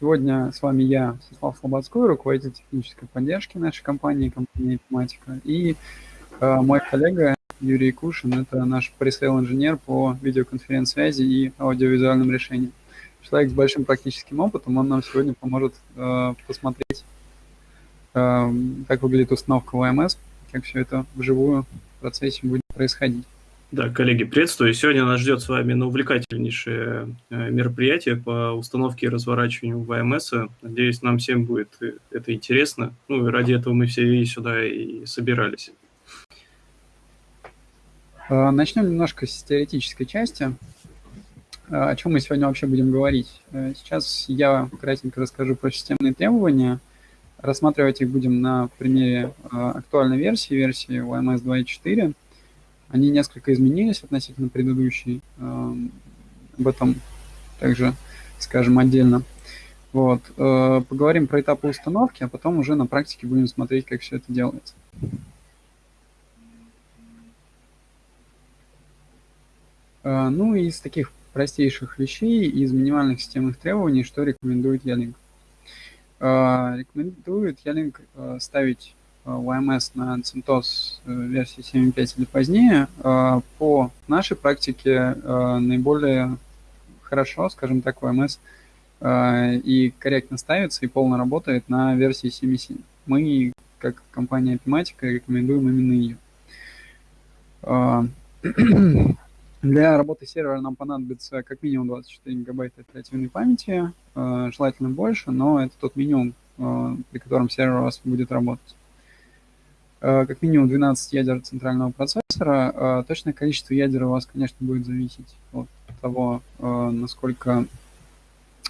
Сегодня с вами я, Всеслав Слободской, руководитель технической поддержки нашей компании, компании Epimatica, и э, мой коллега Юрий Кушин, это наш пресейл-инженер по видеоконференц-связи и аудиовизуальным решениям. Человек с большим практическим опытом, он нам сегодня поможет э, посмотреть, э, как выглядит установка ВМС, как все это вживую в процессе будет происходить. Да, коллеги, приветствую. Сегодня нас ждет с вами ну, увлекательнейшее э, мероприятие по установке и разворачиванию ВМС. Надеюсь, нам всем будет э, это интересно. Ну и ради этого мы все и сюда и собирались. А, начнем немножко с теоретической части. А, о чем мы сегодня вообще будем говорить? Э, сейчас я кратенько расскажу про системные требования. Рассматривать их будем на примере актуальной версии, версии OMS 2.4. Они несколько изменились относительно предыдущей. Эм, об этом также скажем отдельно. Вот. Э, поговорим про этапы установки, а потом уже на практике будем смотреть, как все это делается. Э, ну и из таких простейших вещей, из минимальных системных требований, что рекомендует Ялинк. Э, рекомендует Ялинк ставить YMS на CentOS э, версии 7.5 или позднее, э, по нашей практике э, наиболее хорошо, скажем так, YMS и корректно ставится и полно работает на версии 7.7. Мы, как компания Epimatica, рекомендуем именно ее. Для работы сервера нам понадобится как минимум 24 гигабайта оперативной памяти, желательно больше, но это тот минимум, при котором сервер у вас будет работать. Э, как минимум 12 ядер центрального процессора. Э, точное количество ядер у вас, конечно, будет зависеть от того, э, насколько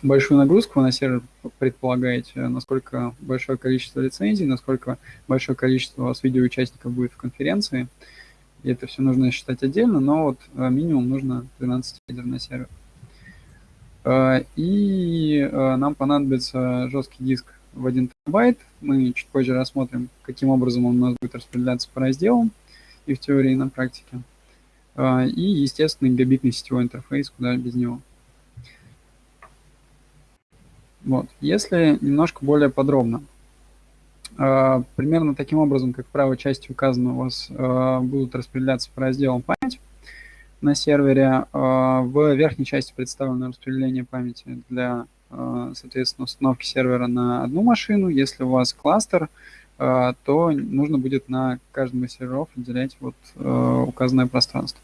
большую нагрузку вы на сервер предполагаете, насколько большое количество лицензий, насколько большое количество у вас видеоучастников будет в конференции. И это все нужно считать отдельно, но вот минимум нужно 12 ядер на сервер. И нам понадобится жесткий диск в 1 терабайт. Мы чуть позже рассмотрим, каким образом он у нас будет распределяться по разделам и в теории, и на практике. А, и, естественно, гигабитный сетевой интерфейс, куда без него. Вот. Если немножко более подробно, а, примерно таким образом, как в правой части указано, у вас а, будут распределяться по разделам память на сервере. В верхней части представлено распределение памяти для соответственно, установки сервера на одну машину. Если у вас кластер, э, то нужно будет на каждом из серверов отделять вот э, указанное пространство.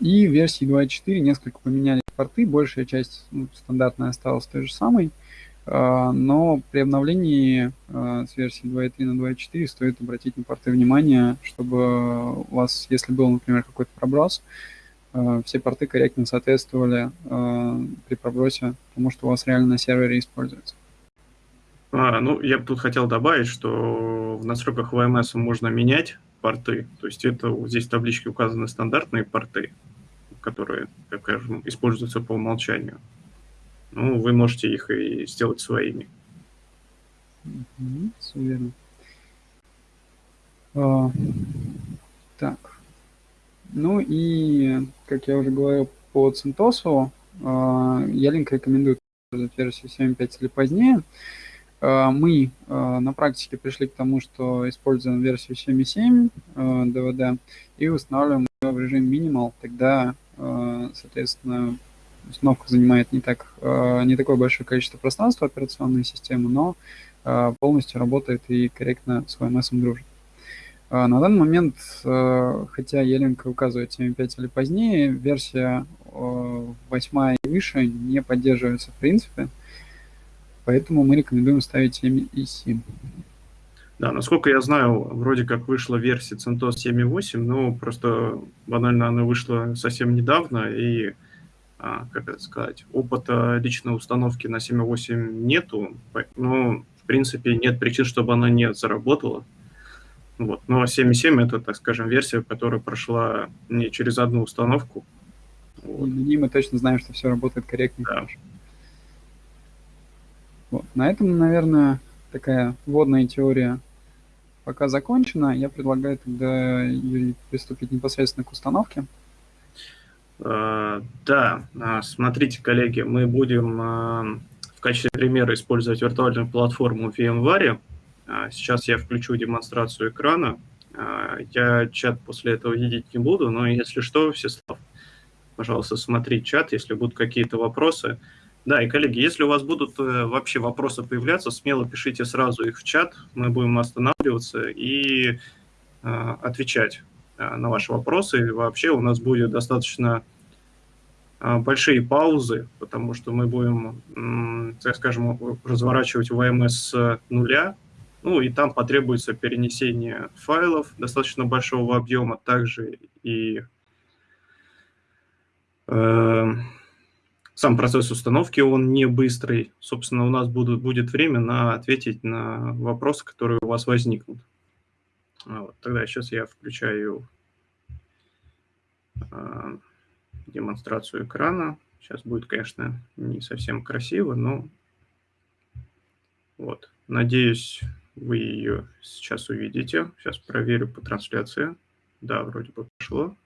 И в версии 2.4 несколько поменяли порты, большая часть ну, стандартная осталась той же самой, но при обновлении с версии 2.3 на 2.4 стоит обратить на порты внимание, чтобы у вас, если был, например, какой-то проброс, Э, все порты корректно соответствовали э, при пробросе тому, что у вас реально на сервере используется. А, ну, я бы тут хотел добавить, что в настройках VMS можно менять порты. То есть это здесь в табличке указаны стандартные порты, которые, как скажем, используются по умолчанию. Ну, вы можете их и сделать своими. Угу, все верно. А, так. Ну и, как я уже говорил, по CentOS Ялинк рекомендует версию 7.5 или позднее. А, мы а, на практике пришли к тому, что используем версию 7.7 DVD а, и устанавливаем ее в режим Minimal. Тогда, соответственно, установка занимает не, так, не такое большое количество пространства операционной системы, но полностью работает и корректно с VMS дружит. А, на данный момент, э, хотя Еленко указывает 7.5 или позднее, версия 8 и выше не поддерживается в принципе, поэтому мы рекомендуем ставить 7 и 7. Да, насколько я знаю, вроде как вышла версия CentOS 7.8, но просто банально она вышла совсем недавно, и, а, как это сказать, опыта личной установки на 7.8 нету, но, в принципе, нет причин, чтобы она не заработала. Вот. Но 7.7 это, так скажем, версия, которая прошла не через одну установку. Вот. И на ней мы точно знаем, что все работает корректно и да. Вот. На этом, наверное, такая вводная теория пока закончена. Я предлагаю тогда, Юрий, приступить непосредственно к установке. А, да, а, смотрите, коллеги, мы будем а, в качестве примера использовать виртуальную платформу VMware. Сейчас я включу демонстрацию экрана. Я чат после этого видеть не буду, но если что, Всеслав, пожалуйста, смотри чат, если будут какие-то вопросы. Да, и, коллеги, если у вас будут э, вообще вопросы появляться, смело пишите сразу их в чат, мы будем останавливаться и э, отвечать на ваши вопросы. И вообще у нас будет достаточно большие паузы, потому что мы будем, так скажем, разворачивать ВМС с нуля, ну и там потребуется перенесение файлов достаточно большого объема, также и э, сам процесс установки, он не быстрый. Собственно, у нас будут, будет время на ответить на вопросы, которые у вас возникнут. А вот, тогда сейчас я включаю э, демонстрацию экрана. Сейчас будет, конечно, не совсем красиво, но вот. Надеюсь, вы ее сейчас увидите. Сейчас проверю по трансляции. Да, вроде бы пошло.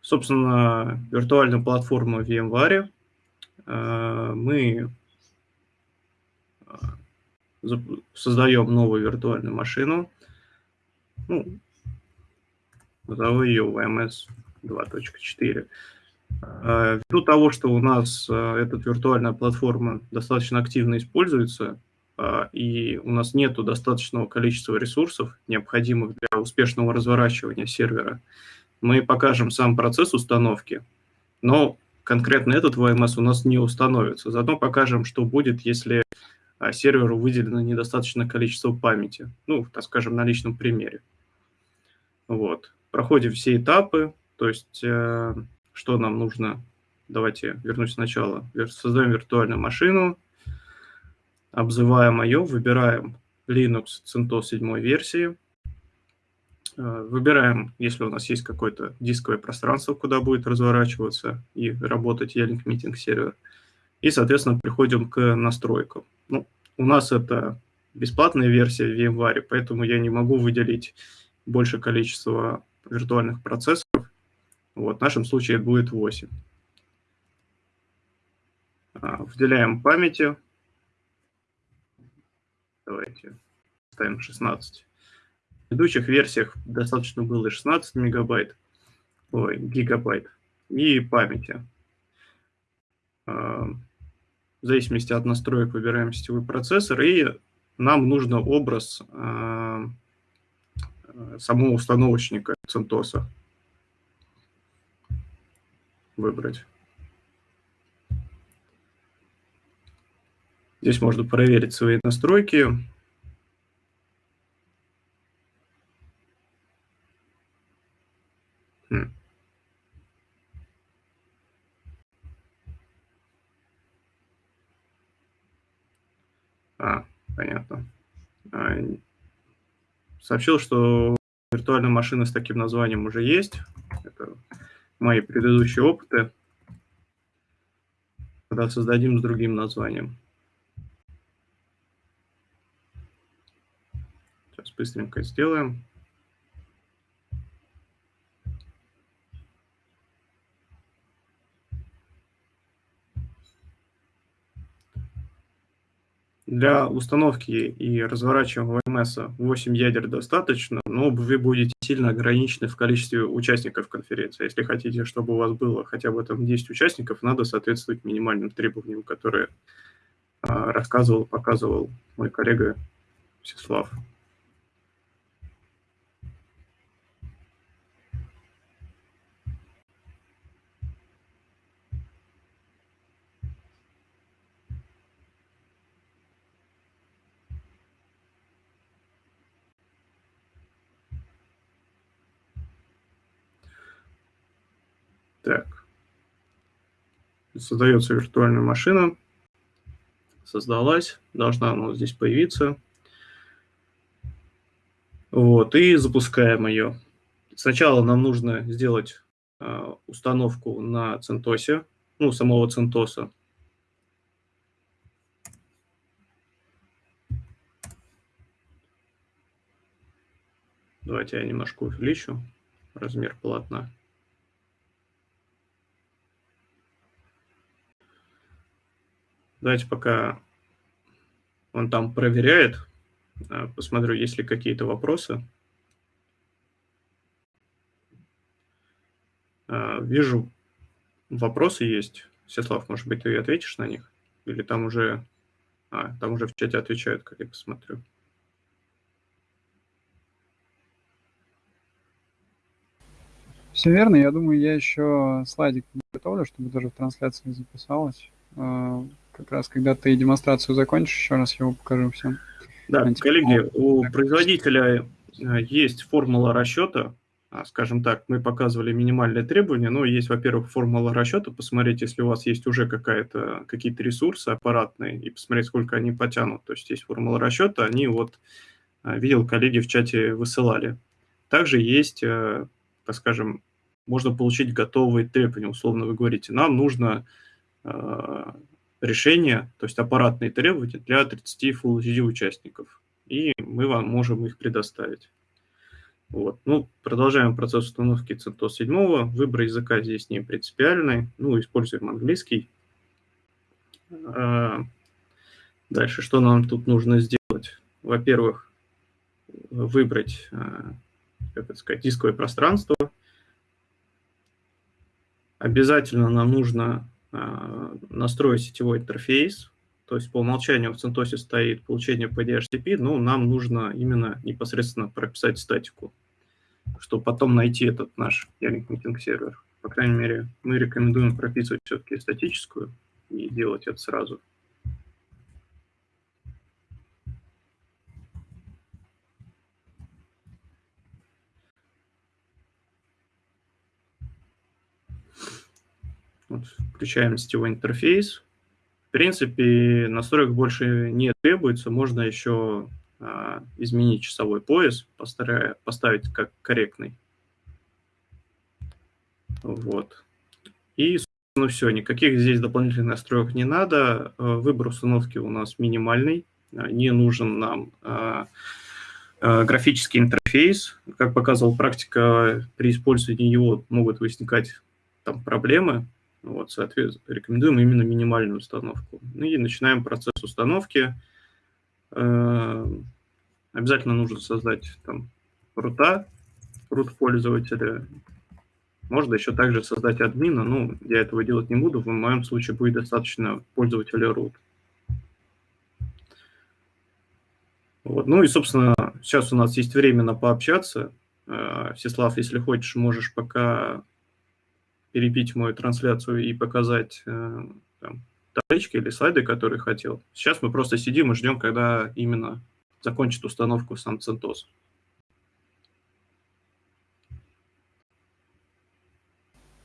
Собственно, виртуальную платформу VMware э, мы э, создаем новую виртуальную машину. Ну, назову ее VMS 2.4. Э, ввиду того, что у нас эта виртуальная платформа достаточно активно используется, и у нас нет достаточного количества ресурсов, необходимых для успешного разворачивания сервера, мы покажем сам процесс установки, но конкретно этот VMS у нас не установится. Заодно покажем, что будет, если а, серверу выделено недостаточное количество памяти. Ну, так скажем, на личном примере. Вот. Проходим все этапы, то есть э, что нам нужно. Давайте вернусь сначала. Создаем виртуальную машину, обзываем ее, выбираем Linux CentOS 7 версии, э, выбираем, если у нас есть какое-то дисковое пространство, куда будет разворачиваться и работать E-Link Meeting сервер, и, соответственно, приходим к настройкам. Ну, у нас это бесплатная версия VMware, поэтому я не могу выделить больше количество виртуальных процессоров. Вот, в нашем случае будет 8. А, выделяем памяти, Давайте ставим 16. В предыдущих версиях достаточно было 16 мегабайт, ой, гигабайт и памяти. А, в зависимости от настроек выбираем сетевой процессор, и нам нужно образ а, самого установочника CentOS выбрать. Здесь можно проверить свои настройки. Хм. А, понятно. А, сообщил, что виртуальная машина с таким названием уже есть. Это мои предыдущие опыты. Когда создадим с другим названием. Быстренько сделаем. Для установки и разворачивания VMS 8 ядер достаточно, но вы будете сильно ограничены в количестве участников конференции. Если хотите, чтобы у вас было хотя бы там 10 участников, надо соответствовать минимальным требованиям, которые а, рассказывал, показывал мой коллега Всеслав. Так. Создается виртуальная машина. Создалась. Должна она здесь появиться. Вот, и запускаем ее. Сначала нам нужно сделать э, установку на Центосе, ну, самого Центоса. Давайте я немножко увеличу размер полотна. Давайте пока он там проверяет, а, посмотрю, есть ли какие-то вопросы. А, вижу, вопросы есть. Сеслав, может быть, ты ответишь на них? Или там уже, а, там уже в чате отвечают, как я посмотрю. Все верно. Я думаю, я еще слайдик готовлю, чтобы даже в трансляции записалось. Как раз когда ты демонстрацию закончишь, еще раз его покажу всем. Да, Антипол. коллеги, у производителя э, есть формула расчета, а, скажем так, мы показывали минимальные требования, но есть, во-первых, формула расчета, посмотреть, если у вас есть уже какая-то, какие-то ресурсы аппаратные, и посмотреть, сколько они потянут. То есть есть формула расчета, они вот, э, видел, коллеги в чате высылали. Также есть, э, так скажем, можно получить готовые требования, условно вы говорите, нам нужно решения, то есть аппаратные требования для 30 Full HD участников. И мы вам можем их предоставить. Вот. Ну, продолжаем процесс установки CentOS 7. Выбор языка здесь не принципиальный. Ну, используем английский. А, дальше, что нам тут нужно сделать? Во-первых, выбрать, а, как это сказать, дисковое пространство. Обязательно нам нужно настроить сетевой интерфейс, то есть по умолчанию в CentOS стоит получение по DHCP, но нам нужно именно непосредственно прописать статику, чтобы потом найти этот наш Ялинк Meeting сервер. По крайней мере, мы рекомендуем прописывать все-таки статическую и делать это сразу. Вот, включаем сетевой интерфейс. В принципе, настроек больше не требуется. Можно еще а, изменить часовой пояс, постарая, поставить как корректный. Вот. И, ну все, никаких здесь дополнительных настроек не надо. А, выбор установки у нас минимальный. А, не нужен нам а, а, графический интерфейс. Как показывала практика, при использовании его могут возникать там проблемы. Вот, соответственно, рекомендуем именно минимальную установку. Ну и начинаем процесс установки. Э, обязательно нужно создать там рута, рут пользователя. Можно еще также создать админа, но я этого делать не буду. В моем случае будет достаточно пользователя root. Вот. Ну и, собственно, сейчас у нас есть время на пообщаться. Э, Всеслав, если хочешь, можешь пока перебить мою трансляцию и показать э, там, таблички или слайды, которые хотел. Сейчас мы просто сидим и ждем, когда именно закончит установку сам CentOS.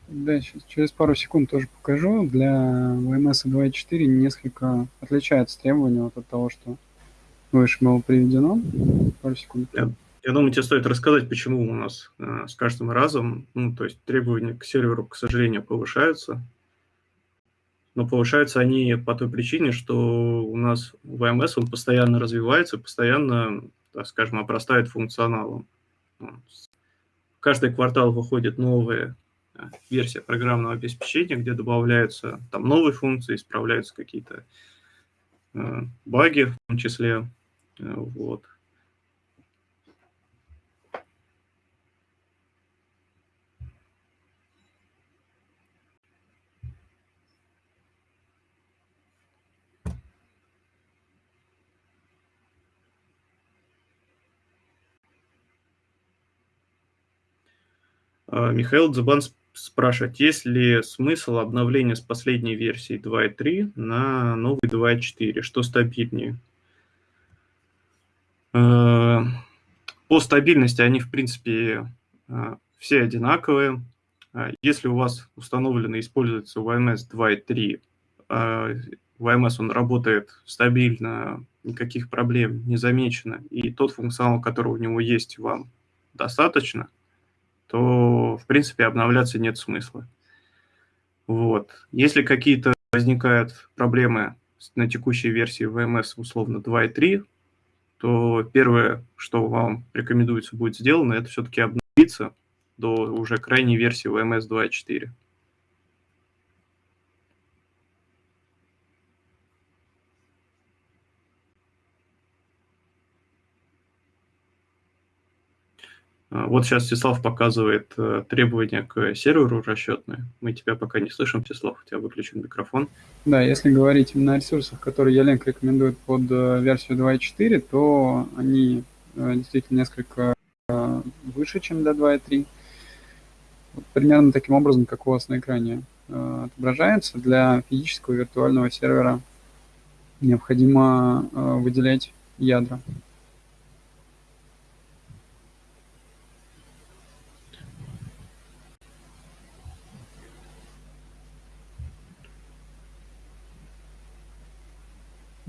Да, сейчас через пару секунд тоже покажу. Для VMS 2.4 несколько отличается требования вот от того, что выше было приведено. Пару секунд. Yeah. Я думаю, тебе стоит рассказать, почему у нас э, с каждым разом, ну, то есть требования к серверу, к сожалению, повышаются. Но повышаются они по той причине, что у нас VMS он постоянно развивается, постоянно, так скажем, обрастает функционалом. Каждый квартал выходит новая э, версия программного обеспечения, где добавляются там новые функции, исправляются какие-то э, баги в том числе. Э, вот. Михаил Дзубан спрашивает, есть ли смысл обновления с последней версии 2.3 на новый 2.4, что стабильнее? А, по стабильности они, в принципе, а, все одинаковые. Если у вас установлено и используется VMS 2.3, VMS он работает стабильно, никаких проблем не замечено, и тот функционал, который у него есть, вам достаточно – то, в принципе, обновляться нет смысла. Вот. Если какие-то возникают проблемы на текущей версии VMS условно 2.3, то первое, что вам рекомендуется будет сделано, это все-таки обновиться до уже крайней версии VMS 2.4. вот сейчас Всеслав показывает э, требования к серверу расчетные. Мы тебя пока не слышим, Всеслав, у тебя выключен микрофон. Да, если говорить именно о ресурсах, которые Ялинк рекомендует под э, версию 2.4, то они э, действительно несколько выше, чем до 2.3. Вот примерно таким образом, как у вас на экране отображается. Для физического виртуального сервера необходимо выделять ядра.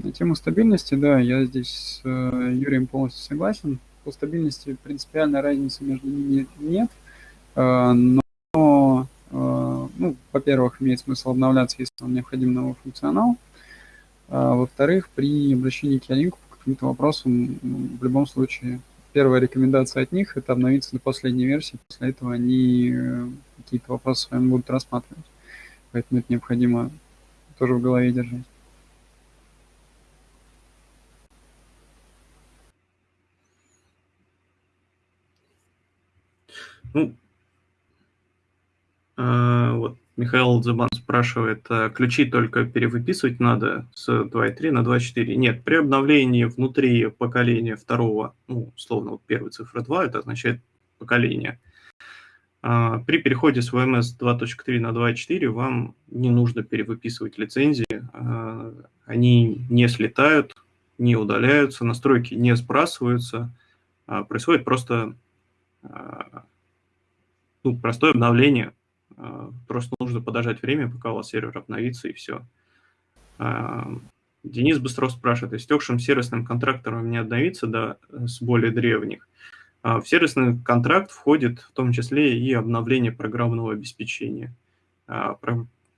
На тему стабильности, да, я здесь с э, Юрием полностью согласен. По стабильности принципиальной разницы между ними нет, э, но, э, ну, во-первых, имеет смысл обновляться, если вам необходим новый функционал. А, во-вторых, при обращении к Ялинку по каким-то вопросам, в любом случае, первая рекомендация от них – это обновиться до последней версии, после этого они какие-то вопросы с вами будут рассматривать. Поэтому это необходимо тоже в голове держать. Ну, э, вот Михаил Зубан спрашивает, а ключи только перевыписывать надо с 2.3 на 2.4? Нет, при обновлении внутри поколения второго, ну, условно, вот первой цифры 2, это означает поколение. А при переходе с VMS 2.3 на 2.4 вам не нужно перевыписывать лицензии, а, они не слетают, не удаляются, настройки не сбрасываются, а происходит просто ну, простое обновление. А, просто нужно подождать время, пока у вас сервер обновится, и все. А, Денис Быстров спрашивает, истекшим сервисным контрактом не обновиться да, с более древних? А, в сервисный контракт входит в том числе и обновление программного обеспечения.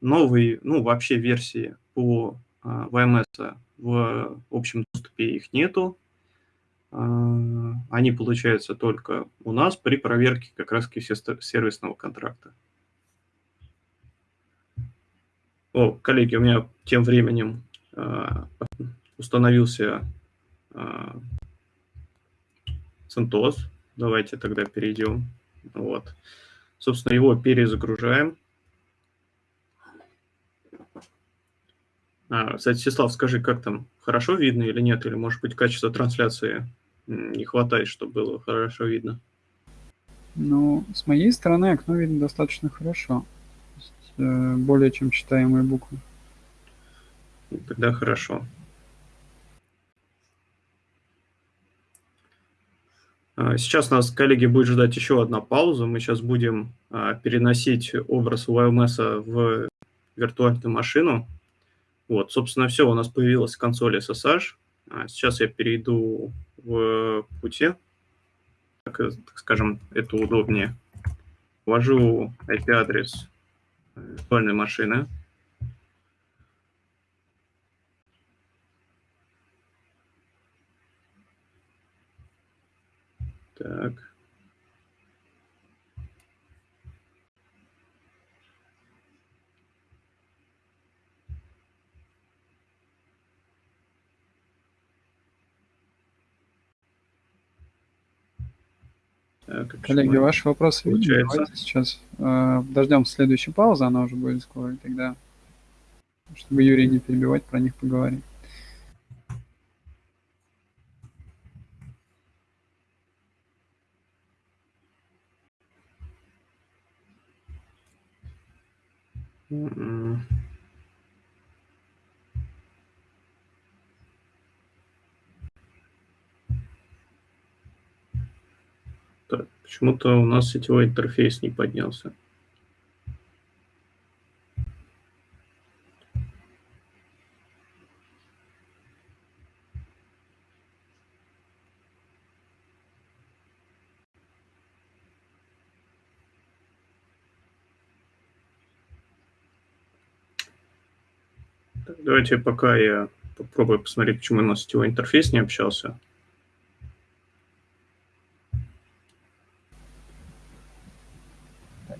Новые, ну, вообще версии по VMS в общем доступе их нету, они получаются только у нас при проверке как раз сервисного контракта. О, коллеги, у меня тем временем э, установился CentOS. Давайте тогда перейдем. Вот. Собственно, его перезагружаем. А, кстати, Сеслав, скажи, как там, хорошо видно или нет? Или, может быть, качество трансляции не хватает, чтобы было хорошо видно. Ну, с моей стороны окно видно достаточно хорошо. Есть, э, более чем читаемые буквы. Тогда хорошо. А, сейчас нас, коллеги, будет ждать еще одна пауза. Мы сейчас будем а, переносить образ UMS в виртуальную машину. Вот, собственно, все, у нас появилась консоль SSH. А, сейчас я перейду в пути, так, так скажем, это удобнее. Ввожу IP-адрес виртуальной машины. Так. Э, Коллеги, ваши вопросы видели? Давайте сейчас э, дождем следующей паузы, она уже будет скоро, и тогда, чтобы Юрий не перебивать, про них поговорим. Mm-hmm. Так, почему-то у нас сетевой интерфейс не поднялся. Давайте пока я попробую посмотреть, почему у нас сетевой интерфейс не общался.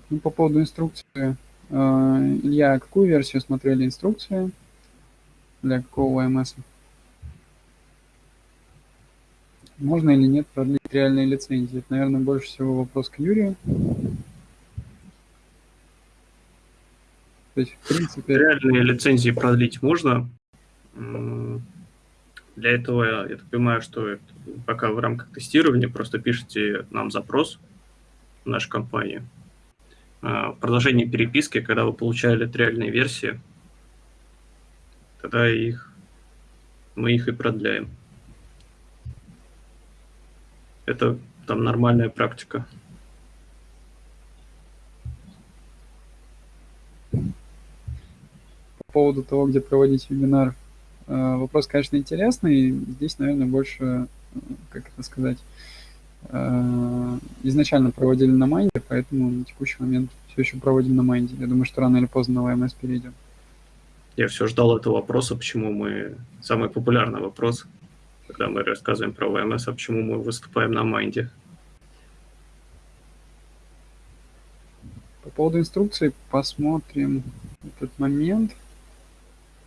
Ну, по поводу инструкции. А, Илья, какую версию смотрели инструкции для какого ОМС? Можно или нет продлить реальные лицензии? Это, наверное, больше всего вопрос к Юрию. То есть, в принципе... Реальные лицензии продлить можно. Для этого, я так понимаю, что пока в рамках тестирования просто пишите нам запрос в нашу компанию. В продолжении переписки, когда вы получали реальные версии, тогда их, мы их и продляем. Это там нормальная практика. По поводу того, где проводить вебинар, э, вопрос, конечно, интересный. Здесь, наверное, больше, э, как это сказать, э, изначально проводили на Майнде, поэтому на текущий момент все еще проводим на Майнде. Я думаю, что рано или поздно на ВМС перейдем. Я все ждал этого вопроса, почему мы... Самый популярный вопрос когда мы рассказываем про ВМС, а почему мы выступаем на Майнде. По поводу инструкции посмотрим этот момент.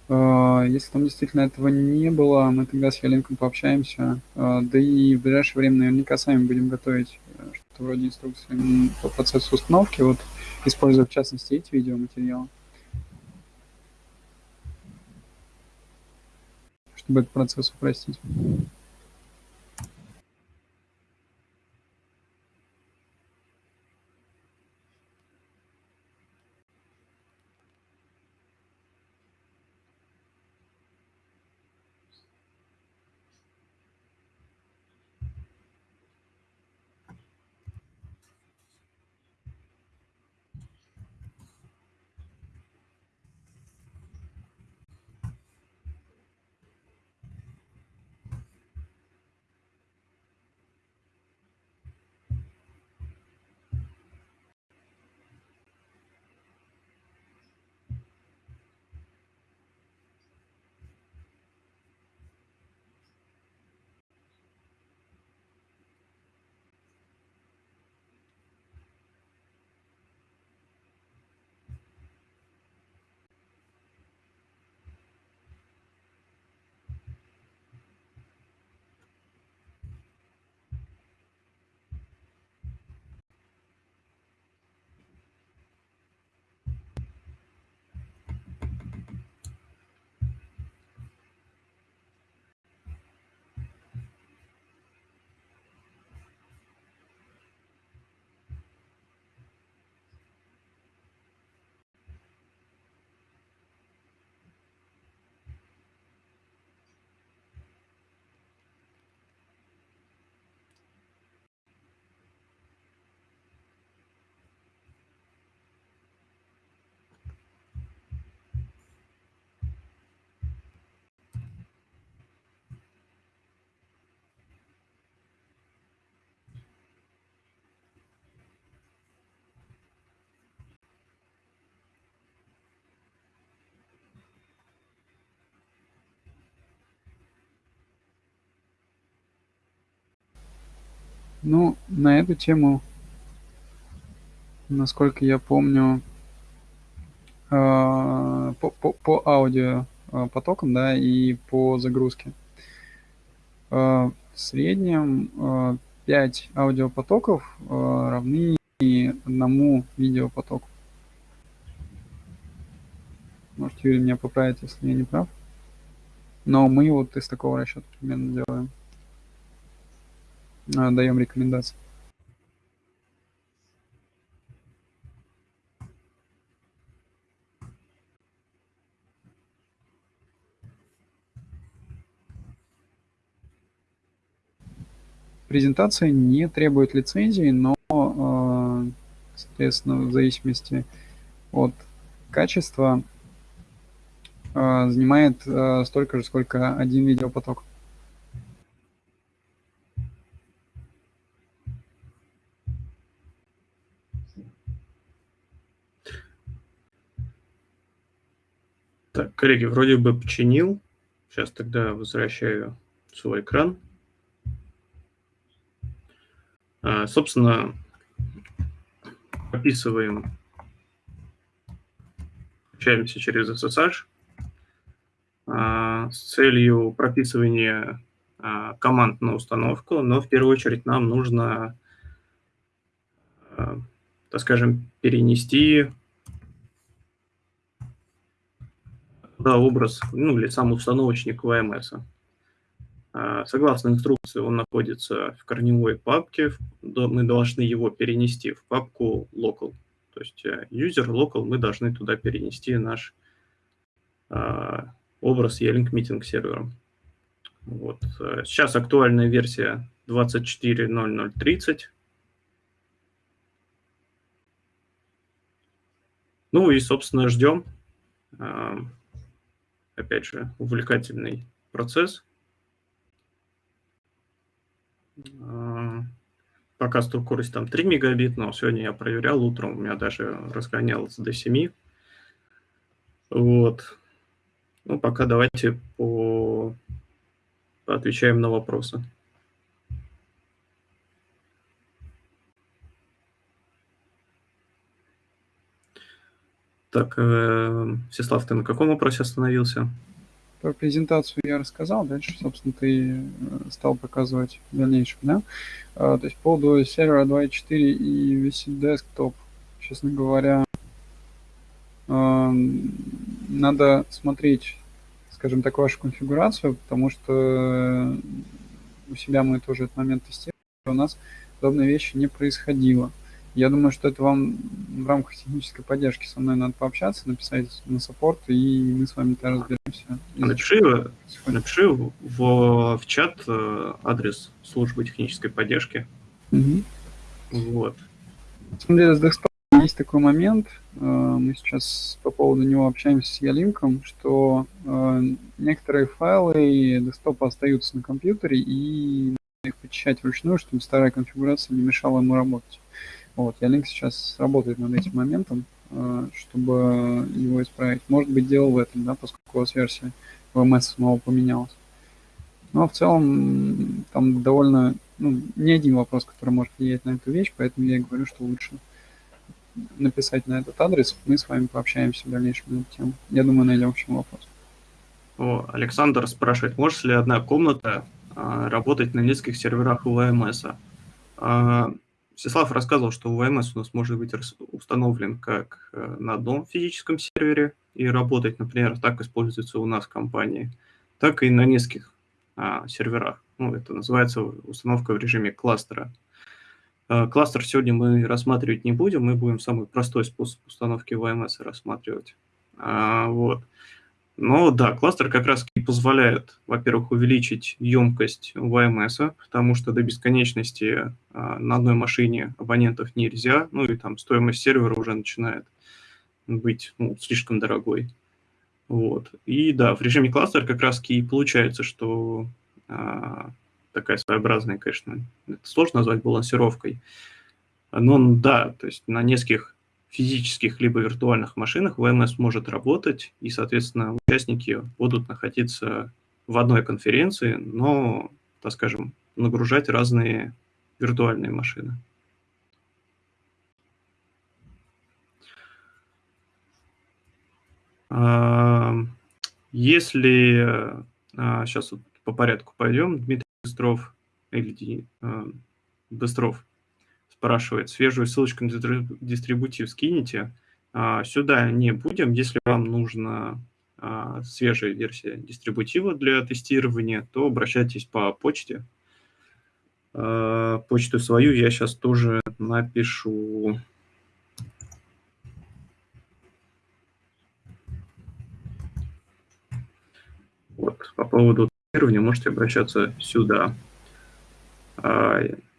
А, если там действительно этого не было, мы тогда с Ялинком пообщаемся. А, да и в ближайшее время наверняка сами будем готовить э, что-то вроде инструкции по процессу установки, вот используя в частности эти видеоматериалы. чтобы этот процесс упростить. Ну, на эту тему, насколько я помню, э, по, по, по аудио э, да, и по загрузке. Э, в среднем 5 аудиопотоков равны одному видеопотоку. Может, Юрий меня поправит, если я не прав. Но мы вот из такого расчета примерно делаем. А, даем рекомендации. Презентация не требует лицензии, но, а, соответственно, в зависимости от качества а, занимает столько же, сколько один видеопоток. Так, коллеги, вроде бы починил. Сейчас тогда возвращаю свой экран. А, собственно, описываем, общаемся через SSH а, с целью прописывания а, команд на установку, но в первую очередь нам нужно, а, так скажем, перенести да, образ, ну, или сам установочник VMS. А, согласно инструкции, он находится в корневой папке, мы должны его перенести в папку local. То есть э, user local мы должны туда перенести наш образ E-Link Meeting сервером. Вот. Э, сейчас актуальная версия 24.0030. Ну и, собственно, ждем. Опять же, увлекательный процесс. Э, пока скорость там 3 мегабит, но сегодня я проверял утром, у меня даже разгонялось до 7. Вот. Ну, пока давайте по отвечаем на вопросы. Так, э, Всеслав, ты на каком вопросе остановился? Про презентацию я рассказал, дальше, собственно, ты э, стал показывать в дальнейшем, да? А, то есть по поводу сервера 2.4 и VC Desktop, честно говоря, э, надо смотреть скажем так, вашу конфигурацию, потому что у себя мы тоже этот момент тестировали, у нас подобные вещи не происходило. Я думаю, что это вам в рамках технической поддержки со мной надо пообщаться, написать на саппорт, и мы с вами тогда разберемся. Напиши, напиши в, в чат э, адрес службы технической поддержки. Угу. Вот. На самом деле, с десктопом есть такой момент, э, мы сейчас по поводу него общаемся с Ялинком, что э, некоторые файлы десктопа остаются на компьютере, и их почищать вручную, чтобы старая конфигурация не мешала ему работать. Вот, Ялинк сейчас работает над этим моментом, э, чтобы его исправить. Может быть, дело в этом, да, поскольку у вас версия VMS снова поменялась. Но в целом там довольно, ну, не один вопрос, который может влиять на эту вещь, поэтому я и говорю, что лучше написать на этот адрес, мы с вами пообщаемся в дальнейшем на эту тему. Я думаю, найдем к чему вопрос. О, Александр спрашивает, может ли одна комната а, работать на нескольких серверах у VMS? А, Всеслав рассказывал, что VMS у нас может быть установлен как э, на одном физическом сервере и работать, например, так используется у нас в компании, так и на нескольких а, серверах. Ну, это называется установка в режиме кластера. Э, кластер сегодня мы рассматривать не будем, мы будем самый простой способ установки VMS рассматривать. А, вот. Но да, кластер как раз и позволяет, во-первых, увеличить емкость VMS, потому что до бесконечности а, на одной машине абонентов нельзя, ну и там стоимость сервера уже начинает быть ну, слишком дорогой. Вот. И да, в режиме кластер как раз и получается, что а, такая своеобразная, конечно, это сложно назвать балансировкой. Но да, то есть на нескольких физических либо виртуальных машинах VMS может работать, и, соответственно, участники будут находиться в одной конференции, но, так скажем, нагружать разные виртуальные машины. Если сейчас вот по порядку пойдем, Дмитрий Быстров, или Быстров спрашивает, свежую ссылочку на дистрибутив скинете. А, сюда не будем. Если вам нужна а, свежая версия дистрибутива для тестирования, то обращайтесь по почте. А, почту свою я сейчас тоже напишу. Вот, по поводу тестирования можете обращаться сюда.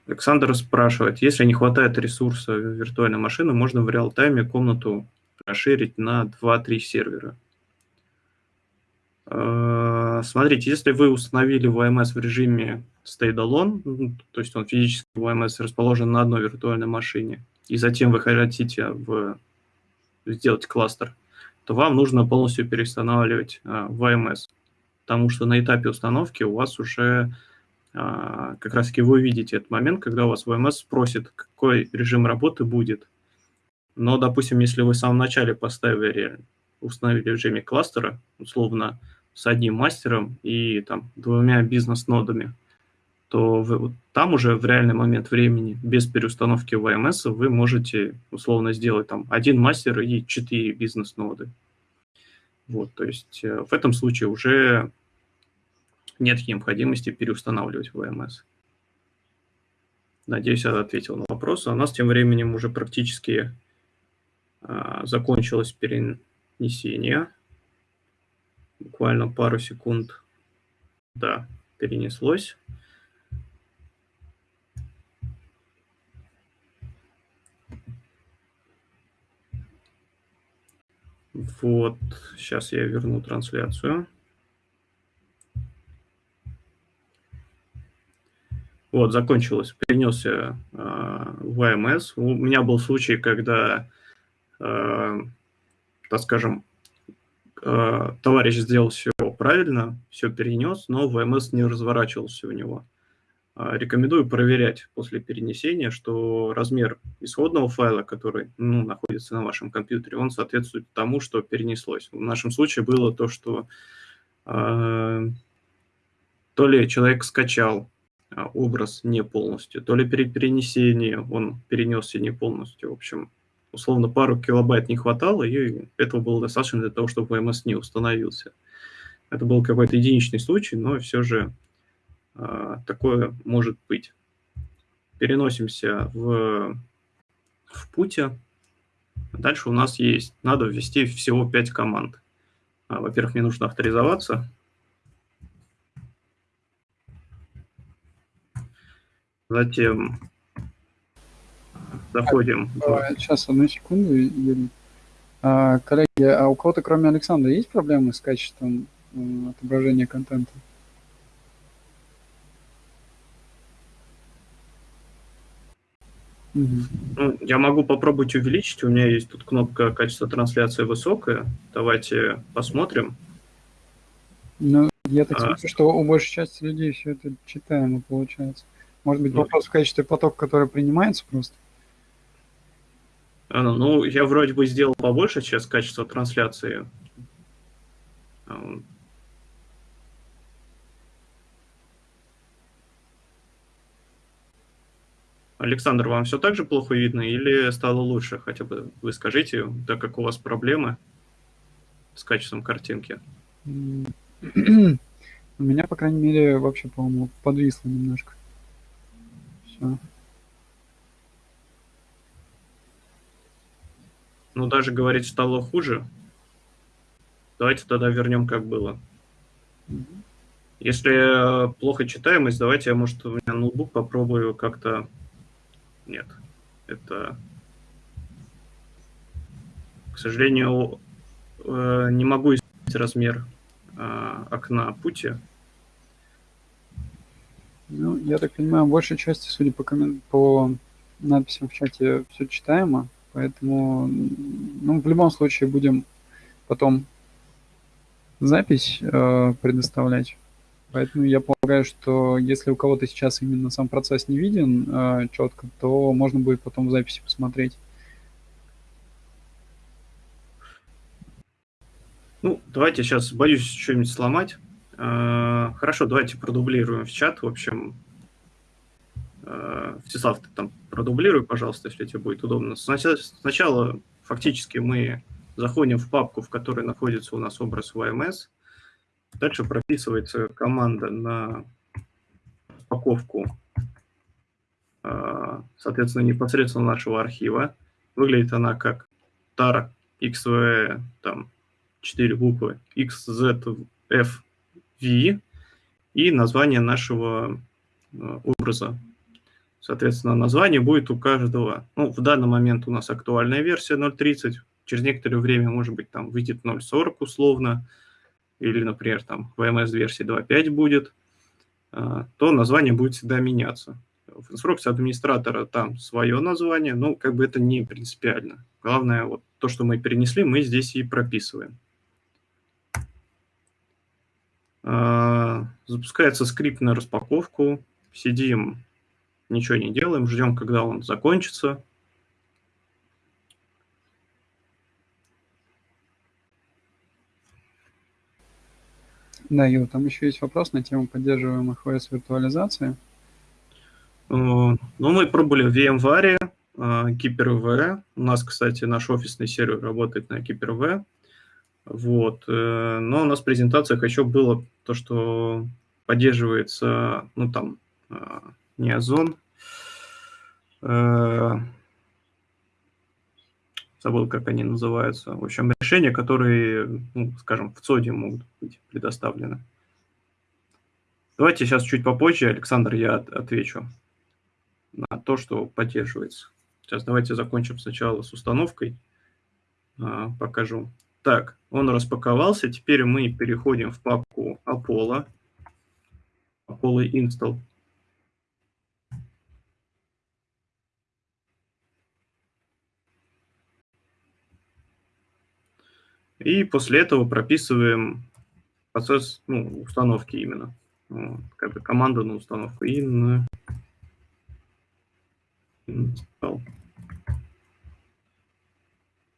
Александр спрашивает, если не хватает ресурса виртуальной машины, можно в реал-тайме комнату расширить на 2-3 сервера. А, смотрите, если вы установили VMS в режиме stay-alone, ну, то есть он физически VMS расположен на одной виртуальной машине, и затем вы хотите в... сделать кластер, то вам нужно полностью переустанавливать VMS потому что на этапе установки у вас уже как раз-таки вы увидите этот момент, когда у вас VMS спросит, какой режим работы будет. Но, допустим, если вы в самом начале поставили, установили в режиме кластера, условно, с одним мастером и там двумя бизнес-нодами, то вы, там уже в реальный момент времени, без переустановки VMS, вы можете условно сделать там один мастер и четыре бизнес-ноды. Вот, то есть э, в этом случае уже нет необходимости переустанавливать VMS. Надеюсь, я ответил на вопрос. А у нас тем временем уже практически а, закончилось перенесение. Буквально пару секунд. Да, перенеслось. Вот, сейчас я верну трансляцию. Вот, закончилось, перенесся э, в АМС. У меня был случай, когда, э, так скажем, э, товарищ сделал все правильно, все перенес, но ВМС не разворачивался у него. Э, рекомендую проверять после перенесения, что размер исходного файла, который ну, находится на вашем компьютере, он соответствует тому, что перенеслось. В нашем случае было то, что э, то ли человек скачал образ не полностью, то ли при перенесении он перенесся не полностью. В общем, условно, пару килобайт не хватало, и этого было достаточно для того, чтобы VMS не установился. Это был какой-то единичный случай, но все же э, такое может быть. Переносимся в, в пути. Дальше у нас есть, надо ввести всего 5 команд. А, во-первых, мне нужно авторизоваться. Затем заходим. А, сейчас, одну секунду, Юрий. А, коллеги, а у кого-то, кроме Александра, есть проблемы с качеством отображения контента? Ну, я могу попробовать увеличить. У меня есть тут кнопка качество трансляции высокая. Давайте посмотрим. Ну, я так а... смотрю, что у большей части людей все это читаемо получается. Может быть, вопрос в качестве потока, который принимается просто? А, ну, я вроде бы сделал побольше сейчас качество трансляции. А, Александр, вам все так же плохо видно или стало лучше? Хотя бы вы скажите, так как у вас проблемы с качеством картинки. У меня, по крайней мере, вообще, по-моему, подвисло немножко. Все. Ну, даже говорить стало хуже. Давайте тогда вернем, как было. Если плохо читаемость, давайте я, может, у меня ноутбук попробую как-то... Нет, это... К сожалению, э, не могу изменить размер э, окна пути. Ну, я так понимаю, в большей части, судя по, коммен... по надписям в чате, все читаемо, поэтому, ну, в любом случае будем потом запись э, предоставлять. Поэтому я полагаю, что если у кого-то сейчас именно сам процесс не виден э, четко, то можно будет потом в записи посмотреть. Ну, давайте сейчас, боюсь что-нибудь сломать. Э, хорошо, давайте продублируем в чат. В общем, э, Всеслав, ты там продублируй, пожалуйста, если тебе будет удобно. Сначала, фактически мы заходим в папку, в которой находится у нас образ VMS. Дальше прописывается команда на упаковку, э, соответственно, непосредственно нашего архива. Выглядит она как tar xv, там, 4 буквы, xzf V и название нашего э, образа. Соответственно, название будет у каждого. Ну, в данный момент у нас актуальная версия 0.30. Через некоторое время, может быть, там выйдет 0.40 условно. Или, например, там VMS-версии 2.5 будет. Э, то название будет всегда меняться. В инструкции администратора там свое название. Ну, как бы это не принципиально. Главное, вот то, что мы перенесли, мы здесь и прописываем. А, запускается скрипт на распаковку. Сидим, ничего не делаем, ждем, когда он закончится. Да, Ю, там еще есть вопрос на тему поддерживаемых OS виртуализации. Ну, мы пробовали в VMware, Hyper-V. У нас, кстати, наш офисный сервер работает на Hyper-V. Вот. Э, но у нас в презентациях еще было то, что поддерживается, ну, там, э, не Озон, э, забыл, как они называются. В общем, решения, которые, ну, скажем, в ЦОДе могут быть предоставлены. Давайте сейчас чуть попозже, Александр, я отвечу на то, что поддерживается. Сейчас давайте закончим сначала с установкой. Покажу. Так, он распаковался. Теперь мы переходим в папку Apollo. Apollo Install. И после этого прописываем процесс ну, установки именно. Вот, как бы команда на установку. In install.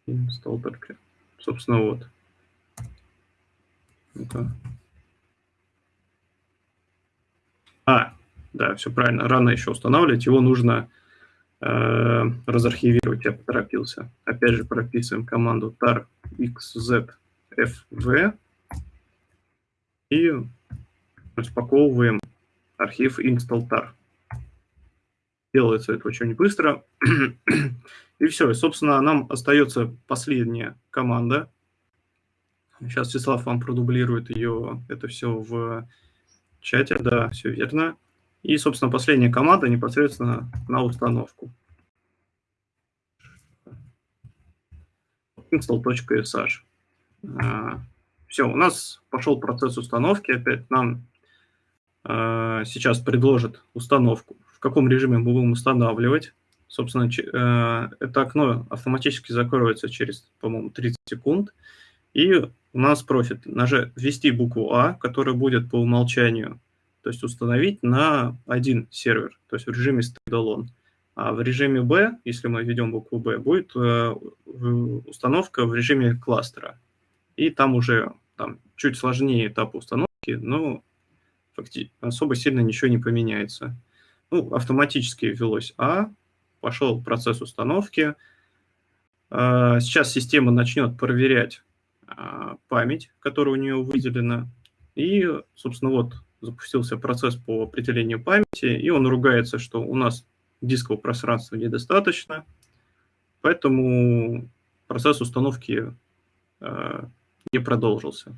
Install только. Собственно, вот. ну А, да, все правильно. Рано еще устанавливать. Его нужно э, разархивировать. Я поторопился. Опять же, прописываем команду tar xzfv и распаковываем архив install.tar. Делается это очень быстро. и все. И, собственно, нам остается последняя команда. Сейчас Всеслав вам продублирует ее, это все в чате. Да, все верно. И, собственно, последняя команда непосредственно на установку. install.sh. А, все, у нас пошел процесс установки. Опять нам а, сейчас предложат установку, в каком режиме мы будем устанавливать. Собственно, а, это окно автоматически закроется через, по-моему, 30 секунд. И у нас просит нажать, ввести букву А, которая будет по умолчанию, то есть установить на один сервер, то есть в режиме standalone. А в режиме B, если мы введем букву B, будет э, установка в режиме кластера. И там уже там, чуть сложнее этап установки, но факти особо сильно ничего не поменяется. Ну, автоматически ввелось А, пошел процесс установки. Э, сейчас система начнет проверять э, память, которая у нее выделена. И, собственно, вот запустился процесс по определению памяти, и он ругается, что у нас дискового пространства недостаточно, поэтому процесс установки э, не продолжился.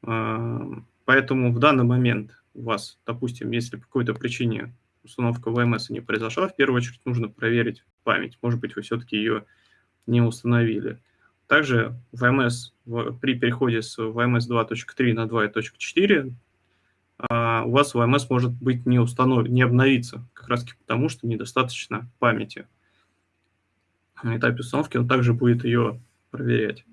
Поэтому в данный момент у вас, допустим, если по какой-то причине установка VMS не произошла, в первую очередь нужно проверить память. Может быть, вы все-таки ее не установили. Также VMS при переходе с VMS 2.3 на 2.4 а, у вас VMS может быть не установлен, не обновиться, как раз потому, что недостаточно памяти. На этапе установки он также будет ее проверять.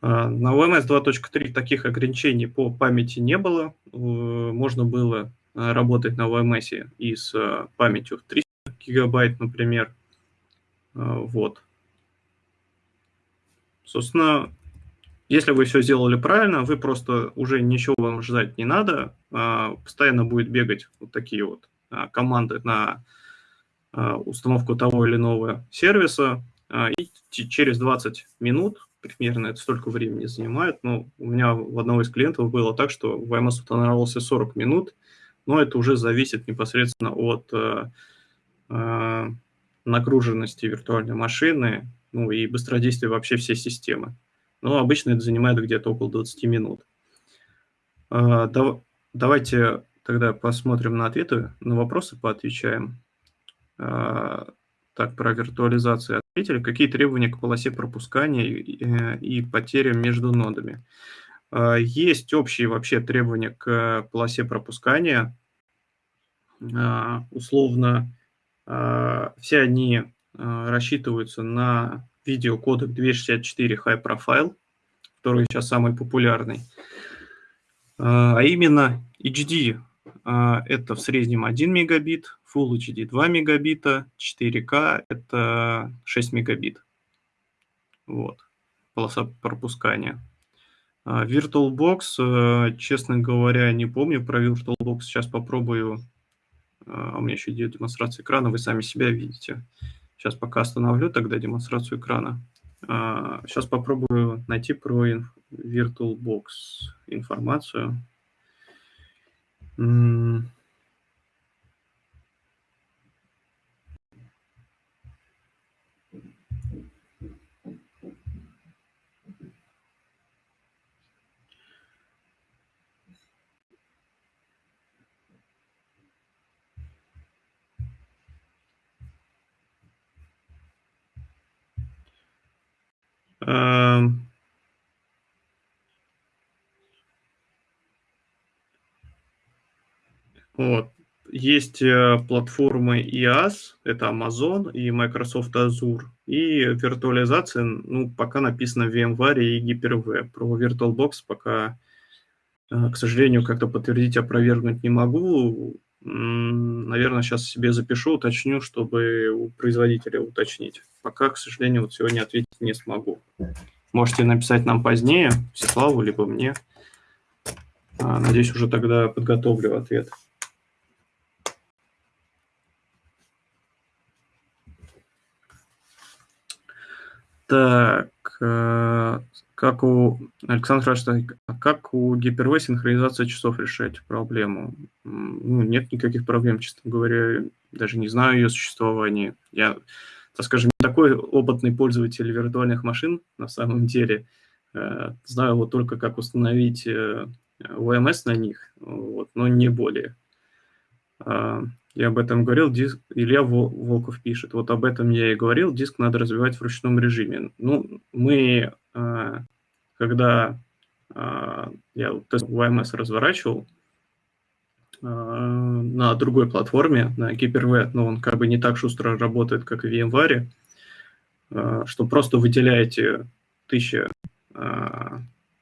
А, на VMS 2.3 таких ограничений по памяти не было. Можно было работать на VMS и с э, памятью в 300 гигабайт, например. Вот. Собственно, если вы все сделали правильно, вы просто уже ничего вам ждать не надо, а, постоянно будет бегать вот такие вот а, команды на а, установку того или иного сервиса, и через 20 минут, примерно это столько времени занимает, но у меня у одного из клиентов было так, что VMS устанавливался 40 минут, но это уже зависит непосредственно от нагруженности виртуальной машины, ну и быстродействия вообще всей системы. Но обычно это занимает где-то около 20 минут. А, давайте тогда посмотрим на ответы, на вопросы поотвечаем. А, так, про виртуализацию ответили. Какие требования к полосе пропускания и потерям между нодами? А, есть общие вообще требования к полосе пропускания. Условно, все они рассчитываются на видеокодек 264 High Profile, который сейчас самый популярный. А, а именно HD а, это в среднем 1 мегабит, Full HD 2 мегабита, 4К это 6 мегабит. Вот, полоса пропускания. А, VirtualBox, э, честно говоря, не помню про VirtualBox. Сейчас попробую. А, у меня еще идет демонстрация экрана, вы сами себя видите. Сейчас пока остановлю тогда демонстрацию экрана. Сейчас попробую найти про VirtualBox информацию. Вот. Есть э, платформы IaaS, это Amazon и Microsoft Azure, и виртуализация, ну, пока написано VMware и Hyper-V. Про VirtualBox пока, э, к сожалению, как-то подтвердить, опровергнуть не могу. Наверное, сейчас себе запишу, уточню, чтобы у производителя уточнить. Пока, к сожалению, вот сегодня ответить не смогу. Можете написать нам позднее, Всеславу, либо мне. А, надеюсь, уже тогда подготовлю ответ. Так, э, как у Александра спрашивает, а как у Hyper-V синхронизация часов решать проблему? Ну, нет никаких проблем, честно говоря, даже не знаю ее существования. Я, так скажем, не такой опытный пользователь виртуальных машин на самом деле. Э, знаю вот только, как установить э, OMS на них, вот, но не более. А, я об этом говорил, диск, Илья Волков пишет, вот об этом я и говорил, диск надо развивать в ручном режиме. Ну, мы, когда а, я тест разворачивал на другой платформе, на Hyper-V, но он как бы не так шустро работает, как в VMware, что просто выделяете 1000,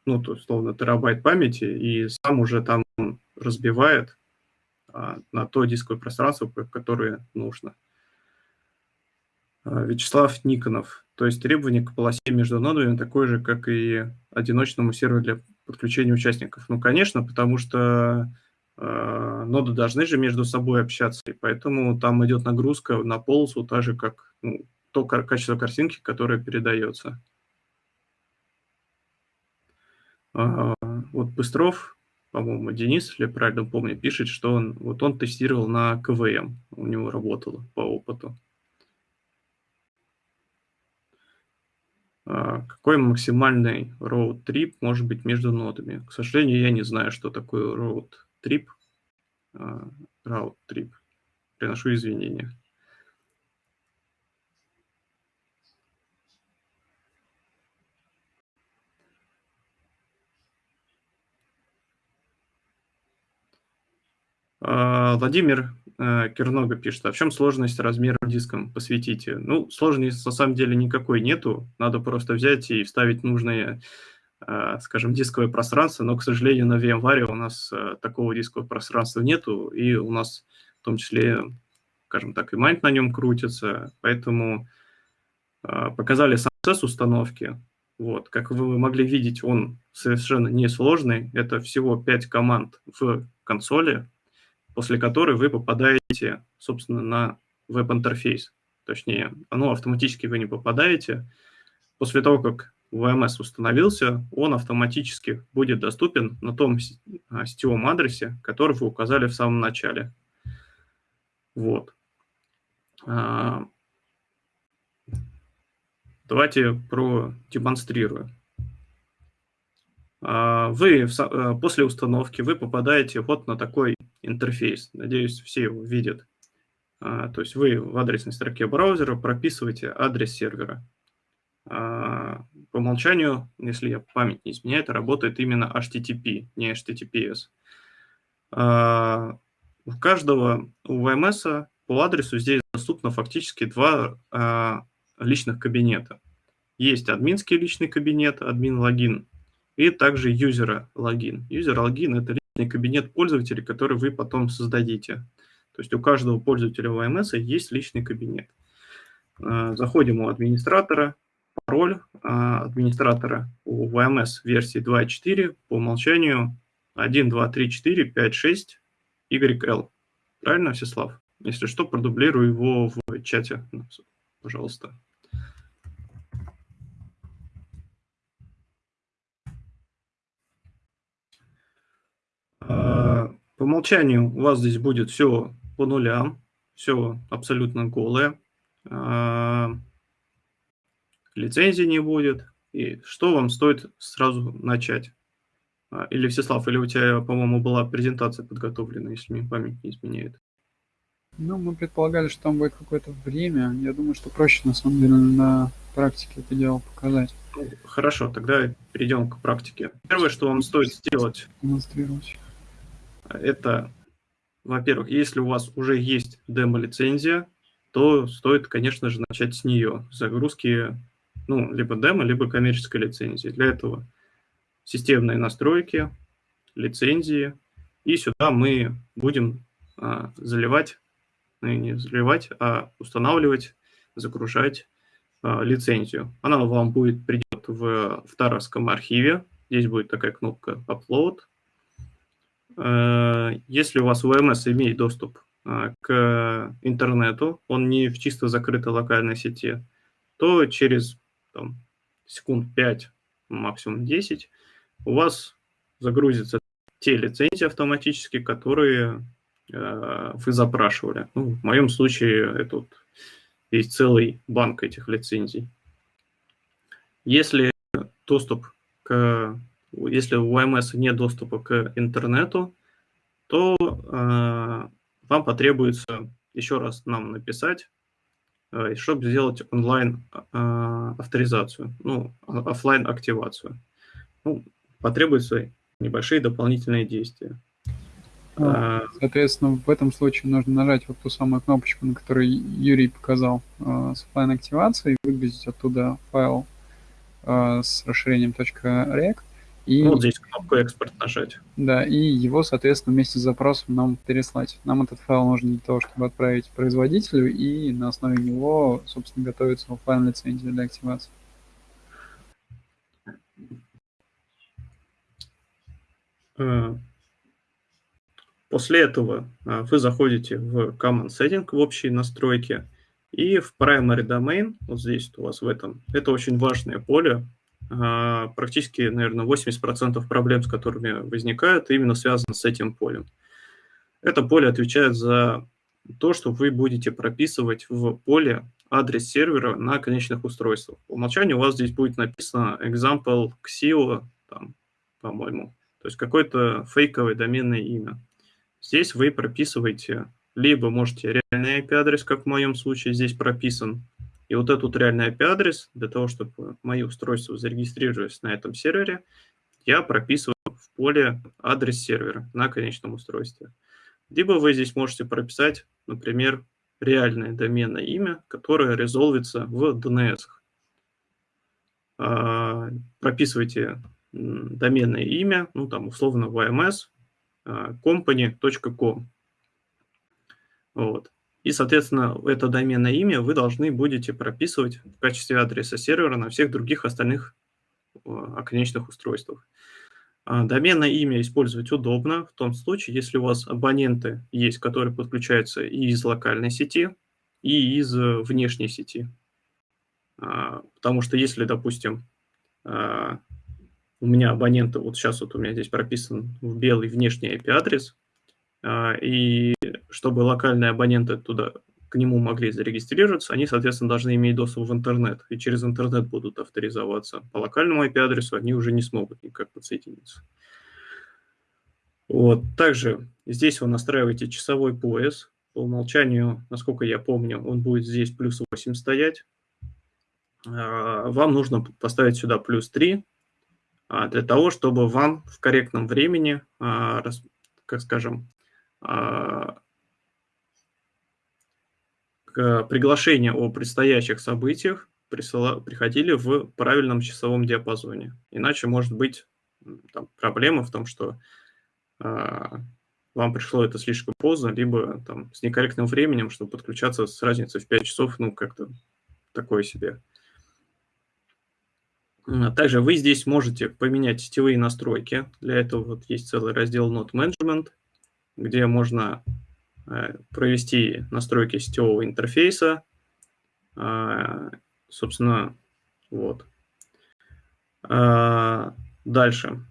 ну, то, условно, терабайт памяти, и сам уже там разбивает а, на то дисковое пространство, которое нужно. А, Вячеслав Никонов. То есть требование к полосе между нодами такое же, как и одиночному серверу для подключения участников. Ну, конечно, потому что э, ноды должны же между собой общаться, и поэтому там идет нагрузка на полосу, так же, как ну, то качество картинки, которое передается. Э, вот Быстров по-моему, Денис, если я правильно помню, пишет, что он, вот он тестировал на КВМ, у него работало по опыту. Какой максимальный road trip может быть между нодами? К сожалению, я не знаю, что такое road trip. А, route trip. Приношу извинения. А, Владимир Кернога пишет, а в чем сложность размера диском? Посвятите. Ну, сложности на самом деле никакой нету. Надо просто взять и вставить нужное, э, скажем, дисковое пространство. Но, к сожалению, на VMware у нас э, такого дискового пространства нету. И у нас в том числе, скажем так, и майнд на нем крутится. Поэтому показали сам процесс установки. Вот, как вы могли видеть, он совершенно несложный. Это всего 5 команд в консоли, после которой вы попадаете, собственно, на веб-интерфейс. Точнее, оно автоматически вы не попадаете. После того, как VMS установился, он автоматически будет доступен на том сетевом адресе, который вы указали в самом начале. Вот. А, давайте продемонстрирую. А, вы после установки вы попадаете вот на такой интерфейс. Надеюсь, все его видят. А, то есть вы в адресной строке браузера прописываете адрес сервера. А, по умолчанию, если я память не изменяет, работает именно HTTP, не HTTPS. У каждого у VMS по адресу здесь доступно фактически два личных кабинета. Есть админский личный кабинет, админ-логин, и также юзера логин. Юзер логин – это кабинет пользователя, который вы потом создадите. То есть у каждого пользователя VMS есть личный кабинет. А, заходим у администратора, пароль администратора у VMS версии 2.4 по умолчанию 1, 2, 3, 4, 5, 6, YL. Правильно, Всеслав? Если что, продублирую его в чате, пожалуйста. А, по умолчанию у вас здесь будет все по нулям, все абсолютно голое. А, лицензии не будет. И что вам стоит сразу начать? А, или, Всеслав, или у тебя, по-моему, была презентация подготовлена, если мне память не изменяет? Ну, мы предполагали, что там будет какое-то время. Я думаю, что проще, на самом деле, на практике это дело показать. Хорошо, тогда перейдем к практике. Первое, что вам стоит сделать, демонстрировать. Это, во-первых, если у вас уже есть демо-лицензия, то стоит, конечно же, начать с нее, загрузки, ну, либо демо, либо коммерческой лицензии. Для этого системные настройки, лицензии. И сюда мы будем а, заливать, ну, не заливать, а устанавливать, загружать а, лицензию. Она вам будет придет в, в таровском архиве. Здесь будет такая кнопка Upload. А, если у вас VMS имеет доступ а, к интернету, он не в чисто закрытой локальной сети, то через там, секунд 5, максимум 10, у вас загрузятся те лицензии автоматически, которые э, вы запрашивали. Ну, в моем случае это вот есть целый банк этих лицензий. Если доступ к, если у ОМС нет доступа к интернету, то э, вам потребуется еще раз нам написать, э, чтобы сделать онлайн э, авторизацию, ну, офлайн активацию. Ну, потребуются небольшие дополнительные действия. А, а, соответственно, в этом случае нужно нажать вот ту самую кнопочку, на которой Юрий показал а, с офлайн активацией, выгрузить оттуда файл с расширением .rec. И, ну, вот здесь кнопку экспорт нажать. Да, и его, соответственно, вместе с запросом нам переслать. Нам этот файл нужен для того, чтобы отправить производителю, и на основе него, собственно, готовится офлайн лицензия для активации. Э, после этого э, вы заходите в Command Setting, в общие настройки, и в Primary Domain, вот здесь у вас в этом, это очень важное поле, практически, наверное, 80% проблем, с которыми возникают, именно связаны с этим полем. Это поле отвечает за то, что вы будете прописывать в поле адрес сервера на конечных устройствах. По умолчанию у вас здесь будет написано example xio, там, по-моему, то есть какое-то фейковое доменное имя. Здесь вы прописываете, либо можете реальный IP-адрес, как в моем случае здесь прописан, и вот этот реальный IP-адрес, для того, чтобы мои устройства зарегистрировались на этом сервере, я прописываю в поле адрес сервера на конечном устройстве. Либо вы здесь можете прописать, например, реальное доменное имя, которое резолвится в DNS. А, прописывайте доменное имя, ну там условно VMS, а, company.com. Вот. И, соответственно, это доменное имя вы должны будете прописывать в качестве адреса сервера на всех других остальных а, оконечных устройствах. А, доменное имя использовать удобно в том случае, если у вас абоненты есть, которые подключаются и из локальной сети, и из внешней сети. Потому что если, допустим, у меня абонента, вот сейчас вот у меня здесь прописан в белый внешний IP-адрес, а, и чтобы локальные абоненты туда, к нему могли зарегистрироваться, они, соответственно, должны иметь доступ в интернет, и через интернет будут авторизоваться. По локальному IP-адресу они уже не смогут никак подсоединиться. Вот. Также здесь вы настраиваете часовой пояс. По умолчанию, насколько я помню, он будет здесь плюс 8 стоять. А, вам нужно поставить сюда плюс 3, а, для того, чтобы вам в корректном времени, а, как скажем, приглашения о предстоящих событиях приходили в правильном часовом диапазоне. Иначе может быть там, проблема в том, что вам пришло это слишком поздно, либо там, с некорректным временем, чтобы подключаться с разницей в 5 часов, ну, как-то такое себе. Также вы здесь можете поменять сетевые настройки. Для этого вот есть целый раздел Node Management, где можно э, провести настройки сетевого интерфейса. А, собственно, вот. А, дальше.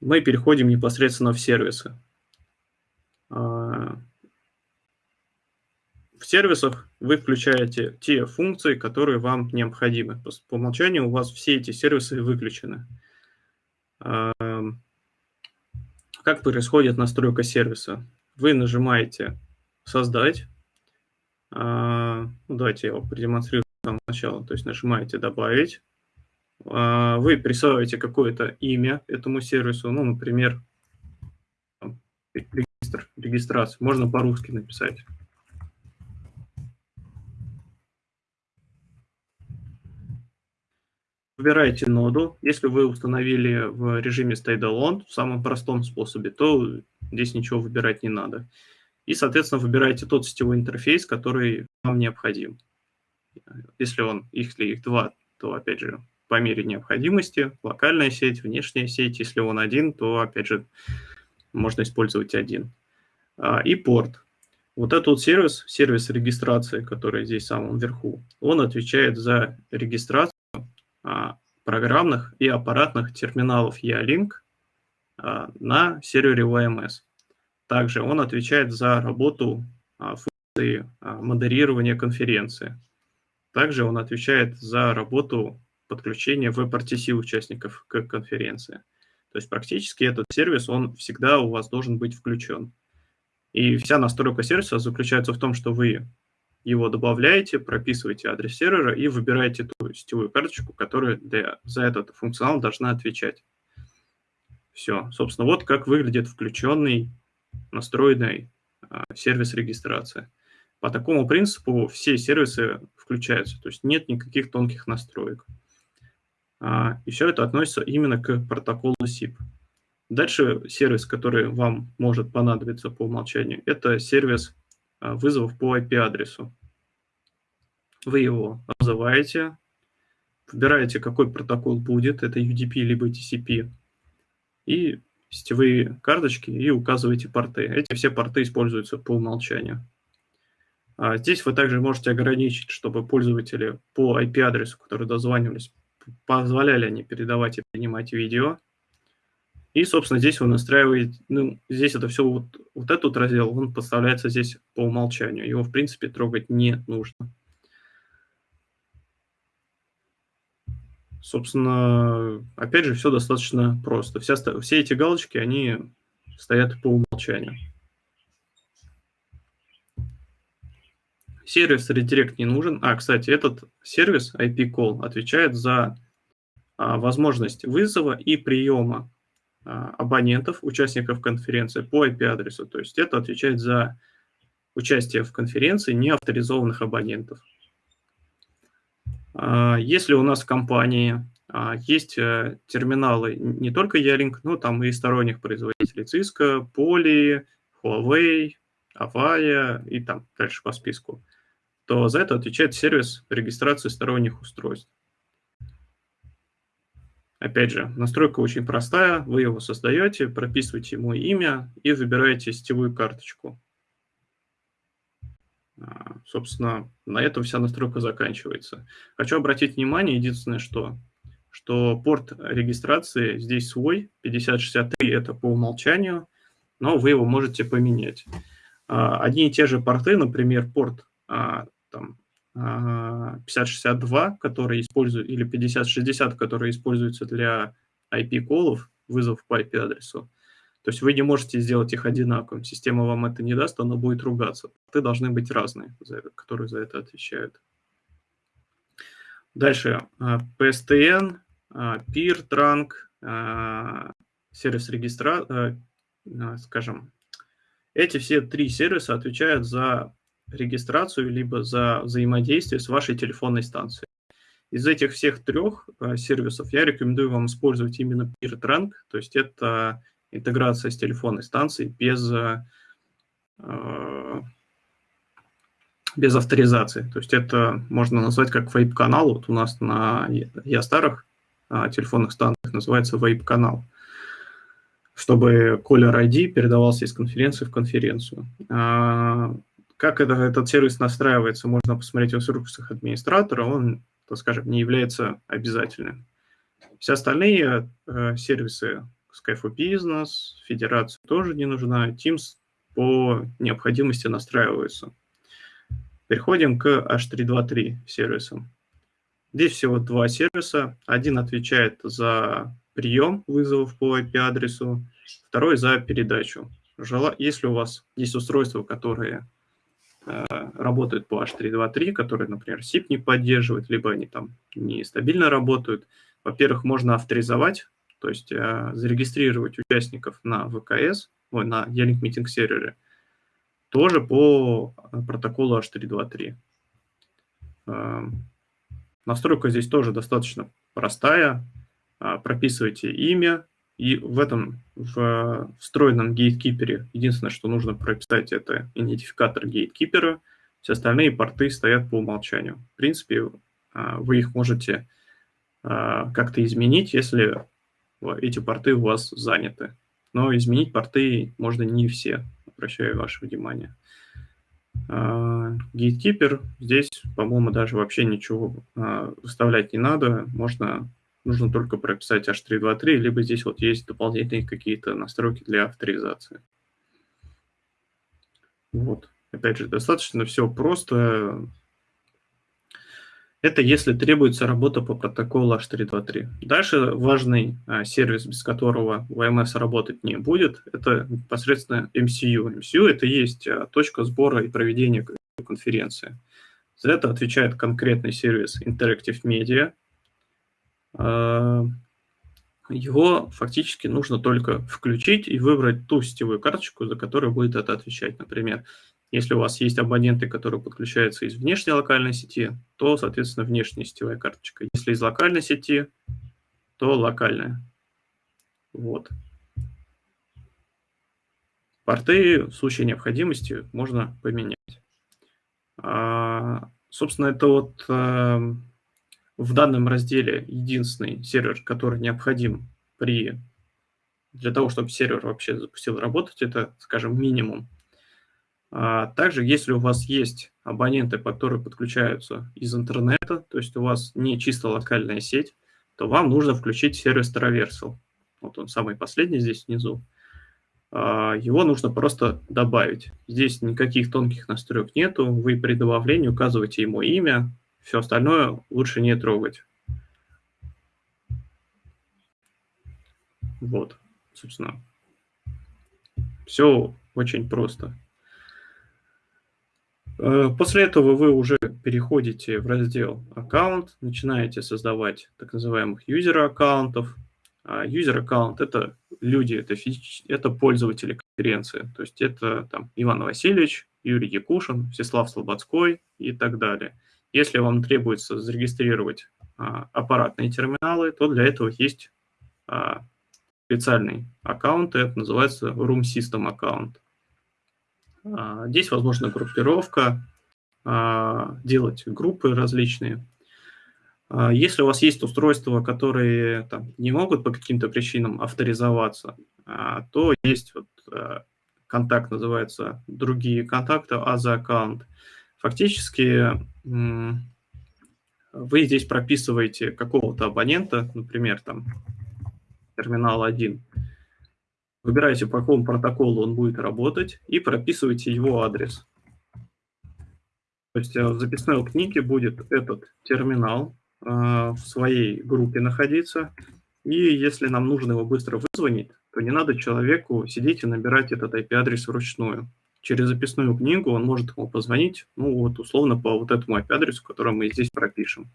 Мы переходим непосредственно в сервисы. В сервисах вы включаете те функции, которые вам необходимы. По умолчанию у вас все эти сервисы выключены. Как происходит настройка сервиса? Вы нажимаете «Создать». А, ну, давайте я его продемонстрирую с самого начала. То есть нажимаете «Добавить». А, вы присваиваете какое-то имя этому сервису, ну, например, регистр, регистрация. Можно по-русски написать. Выбираете ноду. Если вы установили в режиме Stay в самом простом способе, то здесь ничего выбирать не надо. И, соответственно, выбираете тот сетевой интерфейс, который вам необходим. Если он, если их два, то, опять же, по мере необходимости, локальная сеть, внешняя сеть. Если он один, то, опять же, можно использовать один. А, и порт. Вот этот вот сервис, сервис регистрации, который здесь в самом верху, он отвечает за регистрацию программных и аппаратных терминалов E-Link а, на сервере OMS. Также он отвечает за работу а, функции модерирования конференции. Также он отвечает за работу подключения WebRTC участников к конференции. То есть практически этот сервис, он всегда у вас должен быть включен. И вся настройка сервиса заключается в том, что вы его добавляете, прописываете адрес сервера и выбираете ту сетевую карточку, которая для, за этот функционал должна отвечать. Все. Собственно, вот как выглядит включенный, настроенный а, сервис регистрации. По такому принципу все сервисы включаются, то есть нет никаких тонких настроек. А, и все это относится именно к протоколу SIP. Дальше сервис, который вам может понадобиться по умолчанию, это сервис вызовов по IP-адресу. Вы его называете, выбираете, какой протокол будет, это UDP либо TCP, и сетевые карточки, и указываете порты. Эти все порты используются по умолчанию. А здесь вы также можете ограничить, чтобы пользователи по IP-адресу, которые дозванивались, позволяли они передавать и принимать видео, и, собственно, здесь вы настраиваете, ну, здесь это все, вот, вот этот раздел, он подставляется здесь по умолчанию. Его, в принципе, трогать не нужно. Собственно, опять же, все достаточно просто. Вся, все эти галочки, они стоят по умолчанию. Сервис редирект не нужен. А, кстати, этот сервис IP-call отвечает за а, возможность вызова и приема абонентов, участников конференции по IP-адресу. То есть это отвечает за участие в конференции неавторизованных абонентов. А, если у нас в компании а, есть э, терминалы не только Ялинк, но там и сторонних производителей Cisco, Poly, Huawei, Avaya и там дальше по списку, то за это отвечает сервис регистрации сторонних устройств. Опять же, настройка очень простая. Вы его создаете, прописываете ему имя и выбираете сетевую карточку. А, собственно, на этом вся настройка заканчивается. Хочу обратить внимание, единственное, что, что порт регистрации здесь свой, 5063 это по умолчанию, но вы его можете поменять. А, одни и те же порты, например, порт а, 5062, который использует, или 5060, который используется для IP-колов, вызов по IP-адресу. То есть вы не можете сделать их одинаковым. Система вам это не даст, она будет ругаться. Ты должны быть разные, которые за это отвечают. Дальше. А, PSTN, а, PIR, Trunk, а, сервис регистра, скажем, эти все три сервиса отвечают за регистрацию, либо за взаимодействие с вашей телефонной станцией. Из этих всех трех э, сервисов я рекомендую вам использовать именно PeerTrank, то есть это интеграция с телефонной станцией без, э, без авторизации. То есть это можно назвать как вейп-канал. Вот у нас на я старых телефонных станциях называется вейп-канал, чтобы caller ID передавался из конференции в конференцию. Как это, этот сервис настраивается, можно посмотреть в инструкциях администратора, он, так скажем, не является обязательным. Все остальные э, сервисы Skype for Business, Федерация тоже не нужна, Teams по необходимости настраиваются. Переходим к H323 сервисам. Здесь всего два сервиса. Один отвечает за прием вызовов по IP-адресу, второй за передачу. Если у вас есть устройства, которые работают по H323, которые, например, SIP не поддерживают, либо они там нестабильно работают, во-первых, можно авторизовать, то есть э, зарегистрировать участников на ВКС, ой, на E-Link сервере, тоже по протоколу H323. Эм, настройка здесь тоже достаточно простая. Прописывайте имя, и в этом в встроенном гейткипере единственное, что нужно прописать, это идентификатор гейткипера. Все остальные порты стоят по умолчанию. В принципе, а, вы их можете а, как-то изменить, если эти порты у вас заняты. Но изменить порты можно не все, обращаю ваше внимание. Gatekeeper, здесь, по-моему, даже вообще ничего выставлять не надо. Можно нужно только прописать H323, либо здесь вот есть дополнительные какие-то настройки для авторизации. Вот. Опять же, достаточно все просто. Это если требуется работа по протоколу H323. Дальше важный а, сервис, без которого VMS работать не будет, это непосредственно MCU. MCU – это есть а, точка сбора и проведения конференции. За это отвечает конкретный сервис Interactive Media – его фактически нужно только включить и выбрать ту сетевую карточку, за которую будет это отвечать. Например, если у вас есть абоненты, которые подключаются из внешней локальной сети, то, соответственно, внешняя сетевая карточка. Если из локальной сети, то локальная. Вот. Порты в случае необходимости можно поменять. А, собственно, это вот эм, в данном разделе единственный сервер, который необходим при для того, чтобы сервер вообще запустил работать, это, скажем, минимум. А также, если у вас есть абоненты, которые подключаются из интернета, то есть у вас не чисто локальная сеть, то вам нужно включить сервис Traversal. Вот он самый последний здесь внизу. А, его нужно просто добавить. Здесь никаких тонких настроек нету. Вы при добавлении указываете ему имя, все остальное лучше не трогать. Вот, собственно. Все очень просто. Э, после этого вы уже переходите в раздел «Аккаунт», начинаете создавать так называемых юзер-аккаунтов. Юзер-аккаунт – это люди, это, физич... это пользователи конференции. То есть это там Иван Васильевич, Юрий Якушин, Всеслав Слободской и так далее – если вам требуется зарегистрировать а, аппаратные терминалы, то для этого есть а, специальный аккаунт, это называется Room System аккаунт. А, здесь возможна группировка, а, делать группы различные. А, если у вас есть устройства, которые там, не могут по каким-то причинам авторизоваться, а, то есть вот, а, контакт называется «Другие контакты», АЗА аккаунт. Фактически вы здесь прописываете какого-то абонента, например, там терминал 1, выбираете, по какому протоколу он будет работать, и прописываете его адрес. То есть э, в записной книге будет этот терминал э, в своей группе находиться, и если нам нужно его быстро вызвонить, то не надо человеку сидеть и набирать этот IP-адрес вручную через записную книгу он может ему позвонить, ну вот условно по вот этому IP-адресу, который мы здесь пропишем.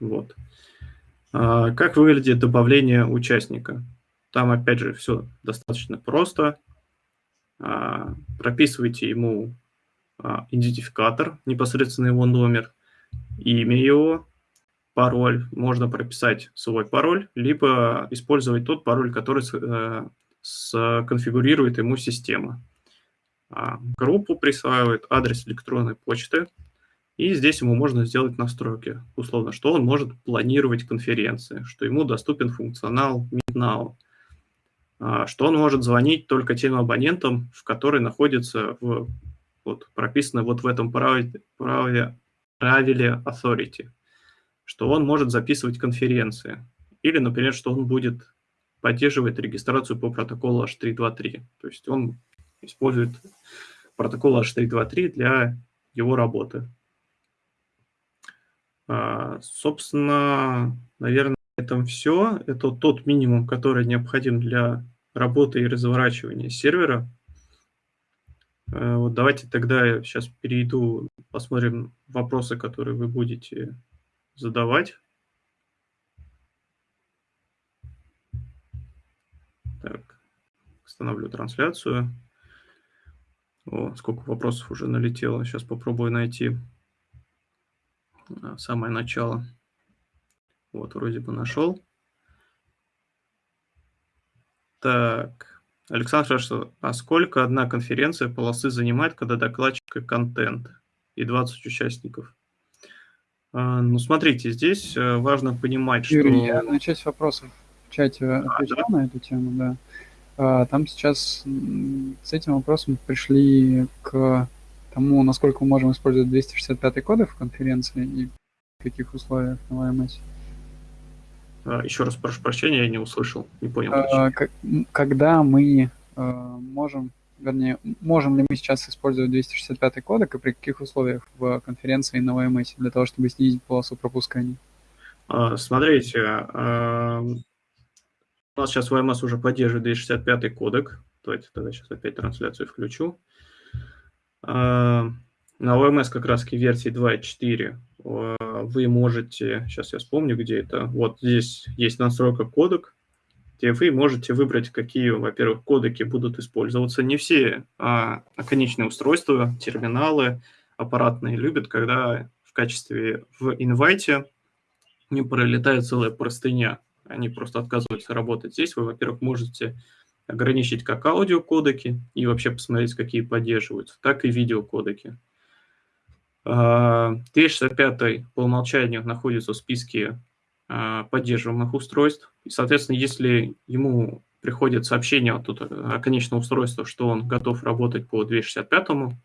Вот. А, как выглядит добавление участника? Там, опять же, все достаточно просто. А, прописывайте ему а, идентификатор, непосредственно его номер, имя его, пароль. Можно прописать свой пароль, либо использовать тот пароль, который сконфигурирует ему система. а, группу присваивает, адрес электронной почты, и здесь ему можно сделать настройки, условно, что он может планировать конференции, что ему доступен функционал MeetNow, а, что он может звонить только тем абонентам, в которые находятся в, вот, прописано вот в этом праве, праве, правиле authority, что он может записывать конференции, или, например, что он будет поддерживать регистрацию по протоколу H323, то есть он использует протокол H323 для его работы. А, собственно, наверное, на этом все. Это тот минимум, который необходим для работы и разворачивания сервера. А, вот давайте тогда я сейчас перейду, посмотрим вопросы, которые вы будете задавать. Остановлю трансляцию. О, сколько вопросов уже налетело. Сейчас попробую найти а, самое начало. Вот, вроде бы нашел. Так, Александр спрашивает, а сколько одна конференция полосы занимает, когда докладчик и контент и 20 участников? А, ну, смотрите, здесь э, важно понимать, Юрий, что... я на часть вопросов в чате отвечал а, да? на эту тему, да. А, там сейчас с этим вопросом пришли к тому, насколько мы можем использовать 265 коды в конференции и в каких условиях на VMS. А, Еще раз прошу прощения, я не услышал, не понял. А, когда мы можем, вернее, можем ли мы сейчас использовать 265 кодек и при каких условиях в конференции на VMS для того, чтобы снизить полосу пропускания? Смотрите, у нас сейчас VMS уже поддерживает 265 кодек. Давайте тогда сейчас опять трансляцию включу. А, на VMS как раз версии 2.4 а, вы можете, сейчас я вспомню, где это, вот здесь есть настройка кодек, где вы можете выбрать, какие, во-первых, кодеки будут использоваться. Не все а конечные устройства, терминалы, аппаратные любят, когда в качестве в инвайте не пролетает целая простыня они просто отказываются работать. Здесь вы, во-первых, можете ограничить как аудиокодеки и вообще посмотреть, какие поддерживаются, так и видеокодеки. 265 а, по умолчанию находится в списке а, поддерживаемых устройств. И, соответственно, если ему приходит сообщение от о конечном устройстве, что он готов работать по 265,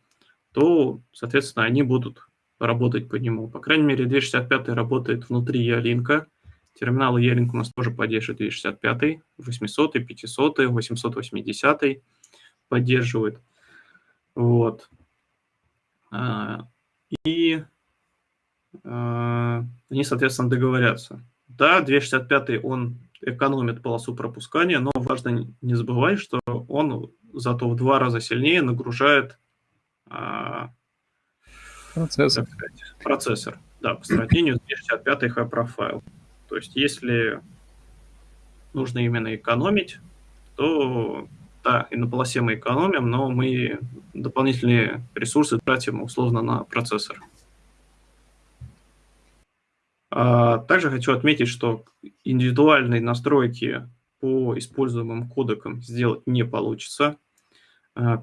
то, соответственно, они будут работать по нему. По крайней мере, 265 работает внутри Ялинка, Терминалы Yearning у нас тоже поддерживает 265, 800, 500, 880 поддерживает. Вот. А, и а, они, соответственно, договорятся. Да, 265 он экономит полосу пропускания, но важно не забывать, что он зато в два раза сильнее нагружает а, процессор. Сказать, процессор. Да, по сравнению с 265 High Profile. То есть если нужно именно экономить, то да, и на полосе мы экономим, но мы дополнительные ресурсы тратим условно на процессор. А, также хочу отметить, что индивидуальные настройки по используемым кодекам сделать не получится. А,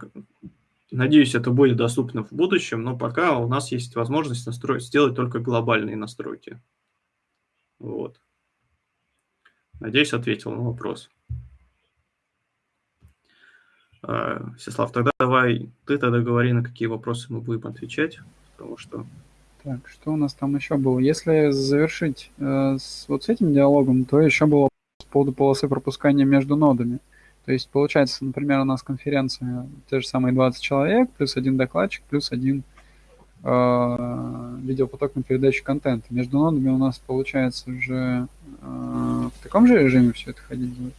надеюсь, это будет доступно в будущем, но пока у нас есть возможность настроить, сделать только глобальные настройки. Вот. Надеюсь, ответил на вопрос. А, Сеслав, тогда давай ты тогда говори, на какие вопросы мы будем отвечать, потому что... Так, что у нас там еще было? Если завершить э, с, вот с этим диалогом, то еще было по поводу полосы пропускания между нодами. То есть, получается, например, у нас конференция, те же самые 20 человек, плюс один докладчик, плюс один э, видеопоток на передачу контента. Между нодами у нас получается уже э, в таком же режиме все это ходить будет?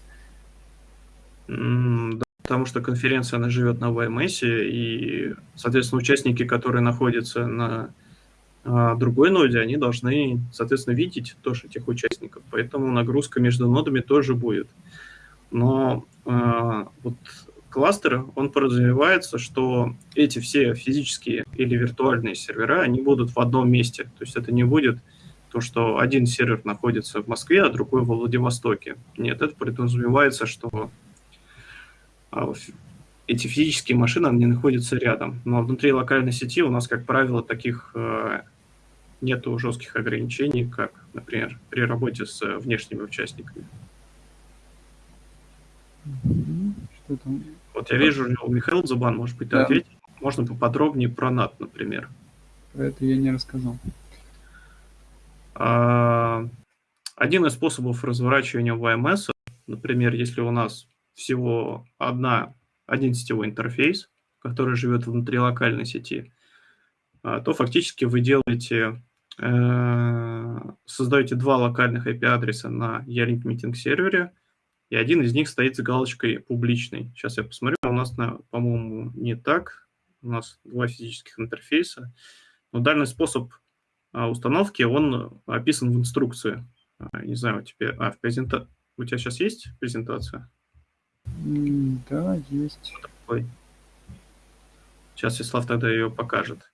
да, потому что конференция, она живет на VMS, и, соответственно, участники, которые находятся на э, другой ноде, они должны, соответственно, видеть тоже этих участников. Поэтому нагрузка между нодами тоже будет. Но э, вот кластера, он подразумевается, что эти все физические или виртуальные сервера, они будут в одном месте. То есть это не будет то, что один сервер находится в Москве, а другой во Владивостоке. Нет, это подразумевается, что а, эти физические машины, они находятся рядом. Но внутри локальной сети у нас, как правило, таких э, нету жестких ограничений, как, например, при работе с внешними участниками. Что там? Вот я вижу, у Михаила Зубан, может быть, да. ответить. Можно поподробнее про NAT, например. Про это я не рассказал. А, один из способов разворачивания VMS, например, если у нас всего одна, один сетевой интерфейс, который живет внутри локальной сети, а, то фактически вы делаете, э, создаете два локальных IP-адреса на Yarlink Meeting сервере, и один из них стоит с галочкой «публичный». Сейчас я посмотрю, у нас, по-моему, не так. У нас два физических интерфейса. Но данный способ а, установки, он описан в инструкции. А, не знаю, у тебя, а, в презента... у тебя сейчас есть презентация? Да, есть. Ой. Сейчас Вячеслав тогда ее покажет.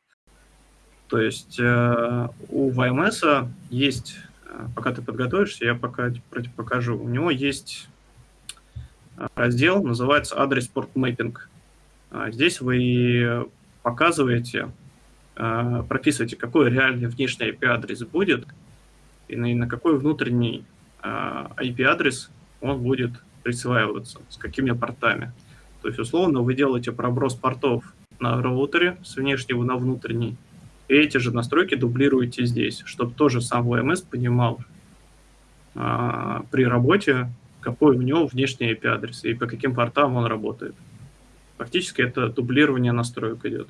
То есть э, у VMS есть, э, пока ты подготовишься, я пока покажу. У него есть раздел, называется адрес порт мэппинг. Здесь вы показываете, прописываете, какой реальный внешний IP-адрес будет, и на, какой внутренний IP-адрес он будет присваиваться, с какими портами. То есть, условно, вы делаете проброс портов на роутере с внешнего на внутренний, и эти же настройки дублируете здесь, чтобы тоже сам VMS понимал а, при работе, какой у него внешний IP-адрес и по каким портам он работает. Фактически это дублирование настроек идет.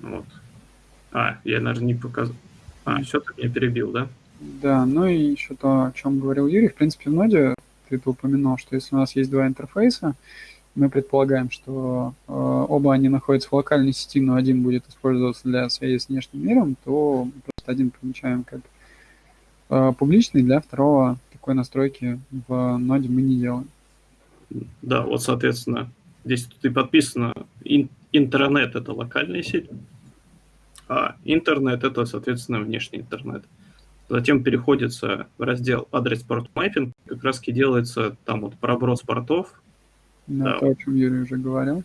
Вот. А, я, наверное, не показал. А, все, ты меня перебил, да? Да, ну и еще то, о чем говорил Юрий, в принципе, в ноде ты это упомянул, что если у нас есть два интерфейса, мы предполагаем, что э, оба они находятся в локальной сети, но один будет использоваться для связи с внешним миром, то просто один помечаем как публичный, для второго такой настройки в ноде мы не делаем. Да, вот, соответственно, здесь тут и подписано ин интернет – это локальная сеть, а интернет – это, соответственно, внешний интернет. Затем переходится в раздел адрес порт mapping, как раз таки делается там вот проброс портов. Да, да. то, о чем Юрий уже говорил.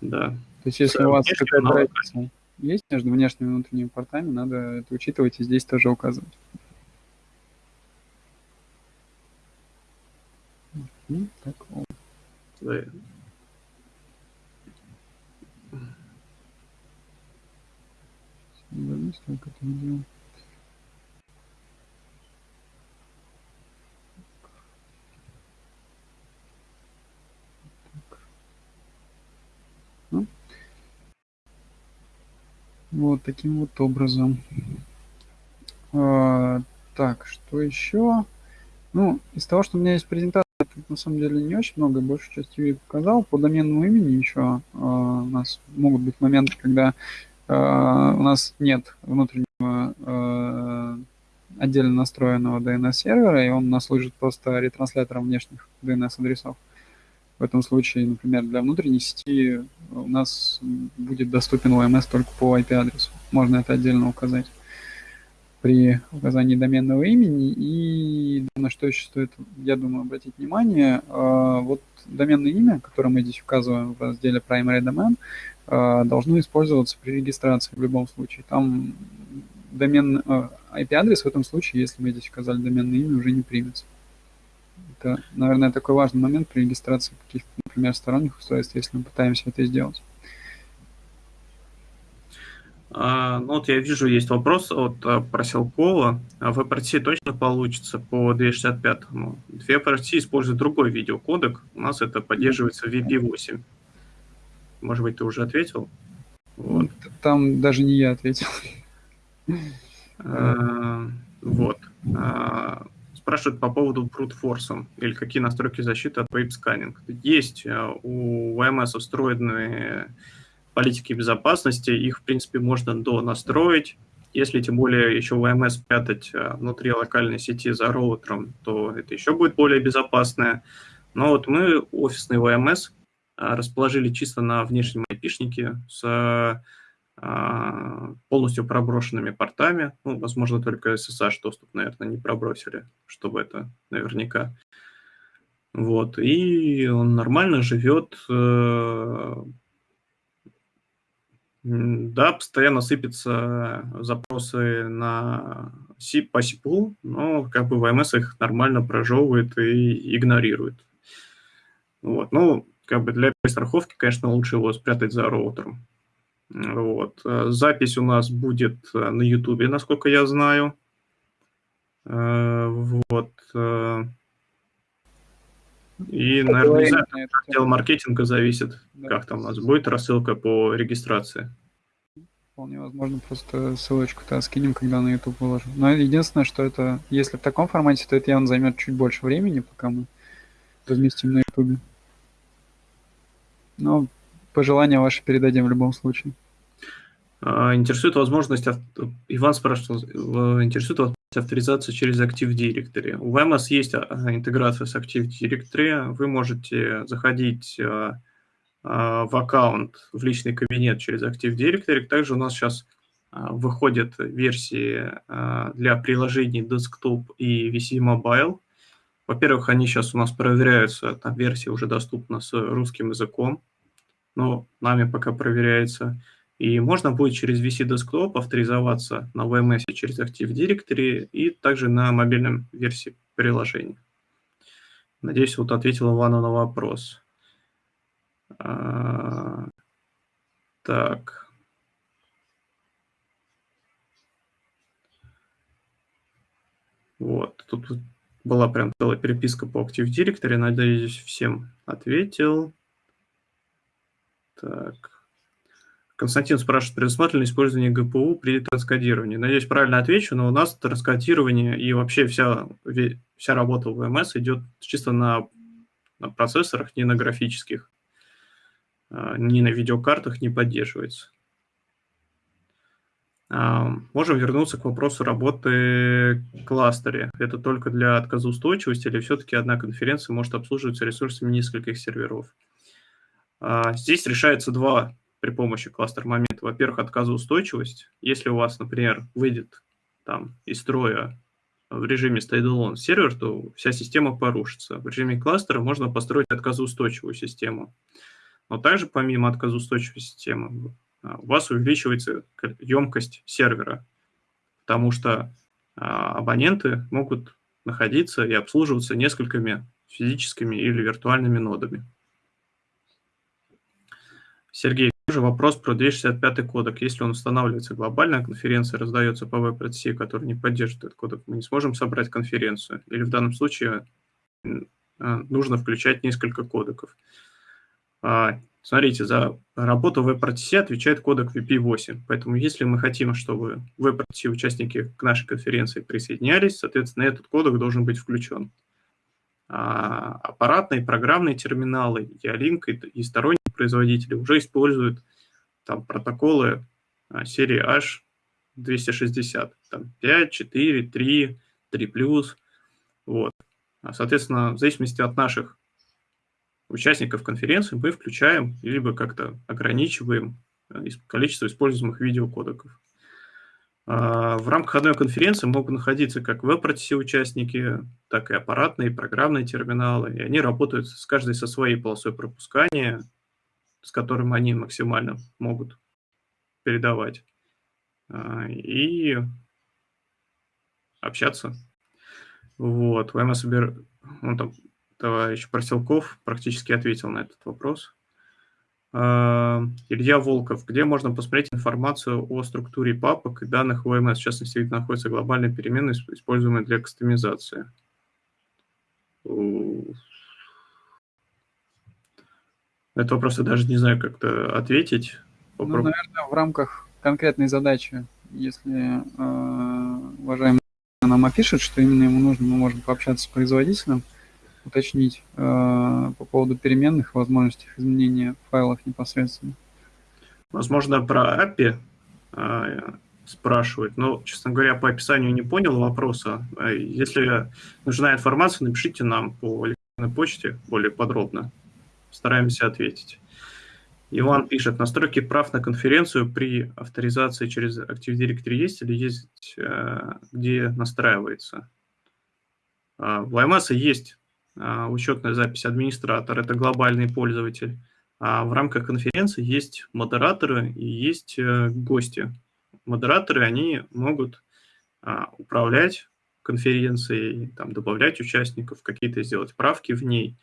Да. То есть если да, у вас какая-то разница есть между внешними и внутренними портами, надо это учитывать и здесь тоже указывать. Так, да. Вернусь, как это делать. Вот таким вот образом. А, так, что еще? Ну, из того, что у меня есть презентация, тут на самом деле не очень много, большую часть Юрий показал. По доменному имени еще а, у нас могут быть моменты, когда а, у нас нет внутреннего а, отдельно настроенного DNS-сервера, и он у нас служит просто ретранслятором внешних DNS-адресов. В этом случае, например, для внутренней сети у нас будет доступен OMS только по IP-адресу. Можно это отдельно указать при указании доменного имени. И на что еще стоит, я думаю, обратить внимание, а, вот доменное имя, которое мы здесь указываем в разделе Primary Domain, а, должно использоваться при регистрации в любом случае. Там домен, IP-адрес а, в этом случае, если мы здесь указали доменное имя, уже не примется. Это, наверное, такой важный момент при регистрации каких-то, например, сторонних устройств, если мы пытаемся это сделать. А, ну вот я вижу, есть вопрос от а, Проселкова. В WebRT точно получится по 265? Ну, WebRT использует другой видеокодек. У нас это поддерживается в VP8. Может быть, ты уже ответил? Вот. Там даже не я ответил. А, вот. Спрашивают по поводу force или какие настройки защиты от scanning. Есть у VMS встроенные политики безопасности, их, в принципе, можно до настроить. Если тем более еще VMS прятать э, внутри локальной сети за роутером, то это еще будет более безопасное. Но вот мы офисный VMS э, расположили чисто на внешнем IP-шнике с а, полностью проброшенными портами. Ну, возможно, только SSH доступ, наверное, не пробросили, чтобы это наверняка. Вот, и он нормально живет, да, постоянно сыпятся запросы на C, по SIP, но как бы VMS их нормально прожевывает и игнорирует. Вот. Ну, как бы для страховки, конечно, лучше его спрятать за роутером. Вот. Запись у нас будет на YouTube, насколько я знаю. Вот. И, наверное, не знаю, отдел маркетинга зависит, да. как там у нас будет рассылка по регистрации. Вполне возможно, просто ссылочку-то скинем, когда на YouTube выложим. Но единственное, что это, если в таком формате, то это явно займет чуть больше времени, пока мы разместим на YouTube. Но пожелания ваши передадим в любом случае. А, интересует возможность, Иван спрашивал, интересует авторизации через Active Directory. У VMS есть а, интеграция с Active Directory. Вы можете заходить а, в аккаунт, в личный кабинет через Active Directory. Также у нас сейчас выходят версии для приложений Desktop и VC Mobile. Во-первых, они сейчас у нас проверяются, там версия уже доступна с русским языком, но нами пока проверяется. И можно будет через VC Desktop авторизоваться на VMS через Active Directory и также на мобильном версии приложения. Надеюсь, вот ответил Ивану на вопрос. А, так. Вот, тут была прям целая переписка по Active Directory. Надеюсь, всем ответил. Так. Константин спрашивает, предусмотрено использование ГПУ при транскодировании. Надеюсь, правильно отвечу, но у нас транскодирование и вообще вся, вся работа в VMS идет чисто на, на процессорах, не на графических, а, ни на видеокартах не поддерживается. А, можем вернуться к вопросу работы кластере. Это только для отказоустойчивости или все-таки одна конференция может обслуживаться ресурсами нескольких серверов? А, здесь решается два при помощи кластер-момента. Во-первых, отказоустойчивость. Если у вас, например, выйдет там из строя в режиме standalone сервер, то вся система порушится. В режиме кластера можно построить отказоустойчивую систему. Но также помимо отказоустойчивой системы а, у вас увеличивается емкость сервера, потому что а, абоненты могут находиться и обслуживаться несколькими физическими или виртуальными нодами. Сергей, тоже вопрос про 265 кодек. Если он устанавливается глобально, конференция раздается по WebRTC, который не поддерживает этот кодек, мы не сможем собрать конференцию. Или в данном случае а, нужно включать несколько кодеков. А, смотрите, за работу WebRTC отвечает кодек VP8. Поэтому если мы хотим, чтобы WebRTC участники к нашей конференции присоединялись, соответственно, этот кодек должен быть включен. А, аппаратные, программные терминалы, Ялинк и, и сторонние производители уже используют там протоколы а, серии H260, там 5, 4, 3, 3+, вот. А, соответственно, в зависимости от наших участников конференции мы включаем либо как-то ограничиваем количество используемых видеокодеков. А, в рамках одной конференции могут находиться как веб-участники, так и аппаратные, программные терминалы, и они работают с каждой со своей полосой пропускания, с которым они максимально могут передавать, а, и общаться. Вот, VMS, он там, товарищ Проселков практически ответил на этот вопрос. Илья Волков, где можно посмотреть информацию о структуре папок и данных ОМС, в частности, где находятся глобальные переменные, используемые для кастомизации? Это вопрос я даже не знаю, как-то ответить. Ну, наверное, в рамках конкретной задачи, если э, уважаемый нам опишет, что именно ему нужно, мы можем пообщаться с производителем, уточнить э, по поводу переменных возможностей изменения файлов непосредственно. Возможно, про API э, спрашивают, но, честно говоря, по описанию не понял вопроса. Э, если нужна информация, напишите нам по электронной почте более подробно. Стараемся ответить. Иван пишет, настройки прав на конференцию при авторизации через Active Directory есть или есть, э, где настраивается? Э, в IMS есть учетная запись администратор, это глобальный пользователь. А в рамках конференции есть модераторы и есть э, гости. Модераторы, они могут а, управлять конференцией, там, добавлять участников, какие-то сделать правки в ней.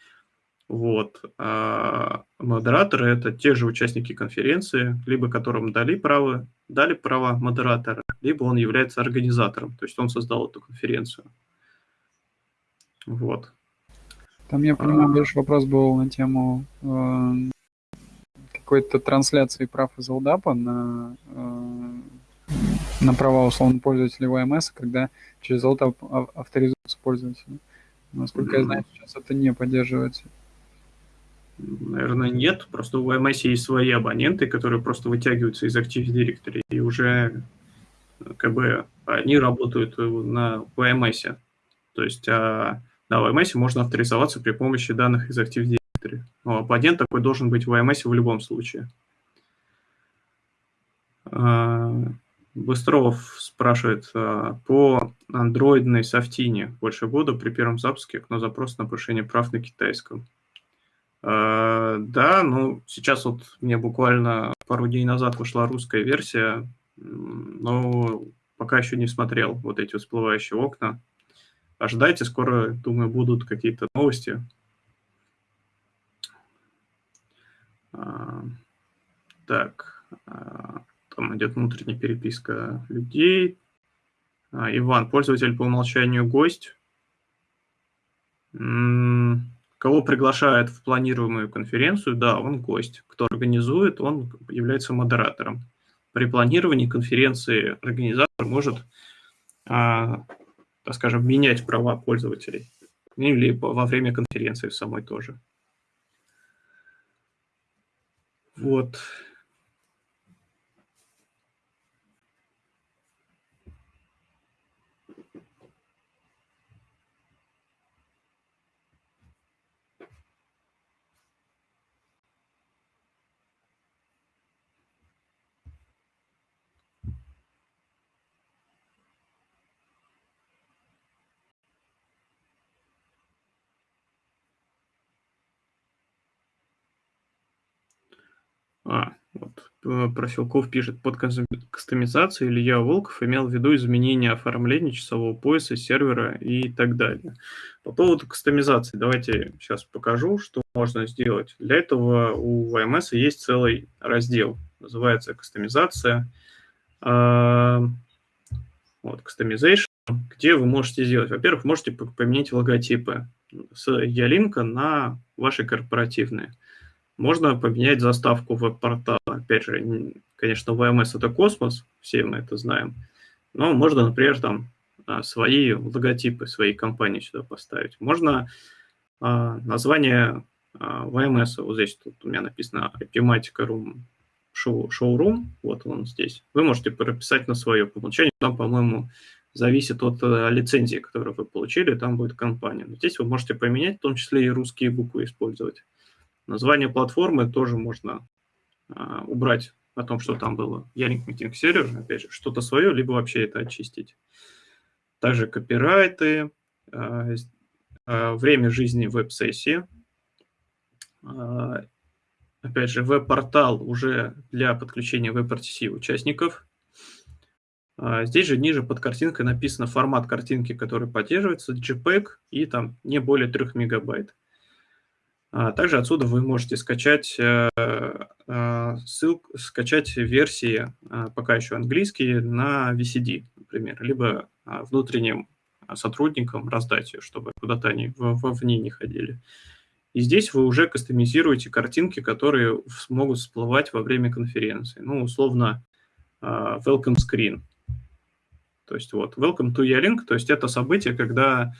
Вот. А модераторы – это те же участники конференции, либо которым дали право, дали права модератора, либо он является организатором, то есть он создал эту конференцию. Вот. Там, я понимаю, а... больше вопрос был на тему э, какой-то трансляции прав из LDAP на, э, на права условно пользователей ОМС, когда через LDAP авторизуются пользователи. Насколько я знаю, сейчас это не поддерживается. Наверное, нет. Просто у VMS есть свои абоненты, которые просто вытягиваются из Active Directory, и уже как бы они работают на VMS. То есть а на VMS можно авторизоваться при помощи данных из Active Directory. Но абонент такой должен быть в VMS в любом случае. А, Быстров спрашивает, а, по андроидной софтине больше года при первом запуске окно запрос на повышение прав на китайском. А, да, ну, сейчас вот мне буквально пару дней назад вышла русская версия, но пока еще не смотрел вот эти всплывающие окна. Ожидайте, скоро, думаю, будут какие-то новости. А, так, там идет внутренняя переписка людей. Иван, пользователь по умолчанию гость. Кого приглашают в планируемую конференцию, да, он гость. Кто организует, он является модератором. При планировании конференции организатор может, а, так скажем, менять права пользователей. Или во время конференции самой тоже. Вот. А, вот, Проселков пишет, под кастомизацией Илья Волков имел в виду изменение оформления часового пояса, сервера и так далее. По поводу кастомизации, давайте сейчас покажу, что можно сделать. Для этого у VMS есть целый раздел, называется кастомизация. А, вот, customization, где вы можете сделать. Во-первых, можете поменять логотипы с Ялинка на ваши корпоративные. Можно поменять заставку веб-портала. Опять же, конечно, VMS это космос, все мы это знаем. Но можно, например, там а, свои логотипы своей компании сюда поставить. Можно а, название а, VMS, вот здесь тут у меня написано Epimatica Room show, Showroom, вот он здесь. Вы можете прописать на свое по умолчанию. Там, по-моему, зависит от э, лицензии, которую вы получили, там будет компания. Но здесь вы можете поменять, в том числе и русские буквы использовать. Название платформы тоже можно а, убрать о том, что там было. Ялинк Meeting Server, опять же, что-то свое, либо вообще это очистить. Также копирайты, а, а, время жизни веб-сессии. Опять же, веб-портал уже для подключения WebRTC участников. Здесь же ниже под картинкой написано формат картинки, который поддерживается, JPEG и там не более 3 мегабайт. А также отсюда вы можете скачать э, э, ссылку, скачать версии, э, пока еще английские, на VCD, например, либо внутренним сотрудникам раздать ее, чтобы куда-то они вовне не ходили. И здесь вы уже кастомизируете картинки, которые смогут всплывать во время конференции. Ну, условно, welcome screen. То есть вот, welcome to Ялинк, то есть это событие, когда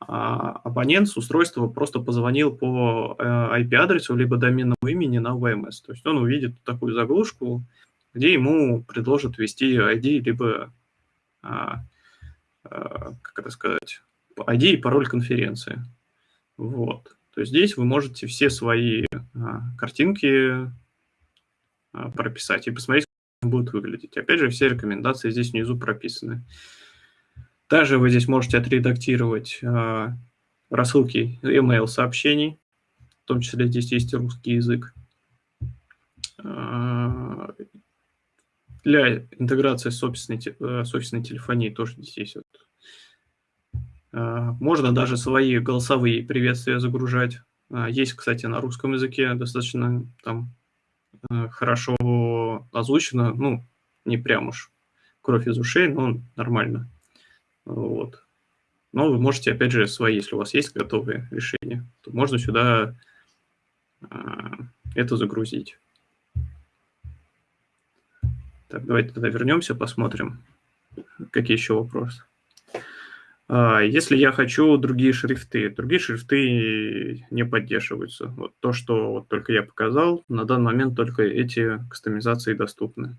а, абонент с устройства просто позвонил по IP-адресу э, либо доменному имени на VMS. То есть он увидит такую заглушку, где ему предложат ввести ID, либо, а, а, как это сказать, ID и пароль конференции. Вот. То есть здесь вы можете все свои картинки прописать и посмотреть, как они будут выглядеть. Опять же, все рекомендации здесь внизу прописаны. Также вы здесь можете отредактировать э, рассылки email сообщений, в том числе здесь есть русский язык. А, для интеграции с офисной, э, с офисной телефонией тоже здесь вот. А, можно даже свои голосовые приветствия загружать. Есть, кстати, на русском языке достаточно там э, хорошо озвучено, ну, не прям уж кровь из ушей, но нормально. Вот. Но вы можете, опять же, свои, если у вас есть готовые решения, то можно сюда это загрузить. Так, давайте тогда вернемся, посмотрим, какие еще вопросы. А, если я хочу другие шрифты, другие шрифты не поддерживаются. Вот то, что вот только я показал, на данный момент только эти кастомизации доступны.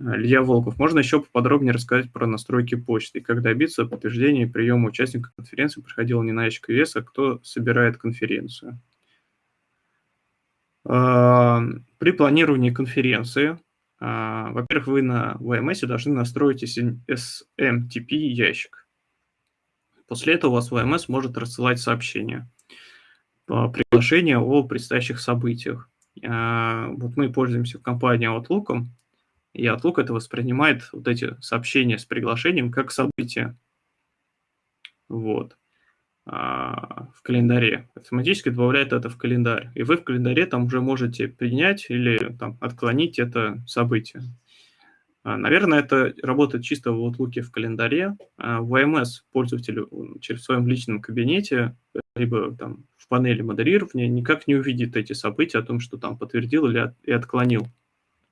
А, Илья Волков, можно еще поподробнее рассказать про настройки почты? Как добиться подтверждения приема участника конференции приходил не на ящик вес, а кто собирает конференцию? А, при планировании конференции а, во-первых, вы на VMS должны настроить SMTP ящик. После этого у вас VMS может рассылать сообщения, приглашения о предстоящих событиях. А, вот мы пользуемся в компании Outlook, и Outlook это воспринимает вот эти сообщения с приглашением как события. Вот. А, в календаре. Автоматически добавляет это в календарь. И вы в календаре там уже можете принять или там, отклонить это событие. А, наверное, это работает чисто в Outlook в календаре. А, в VMS пользователь через в своем личном кабинете, либо там в панели модерирования никак не увидит эти события о том, что там подтвердил или и отклонил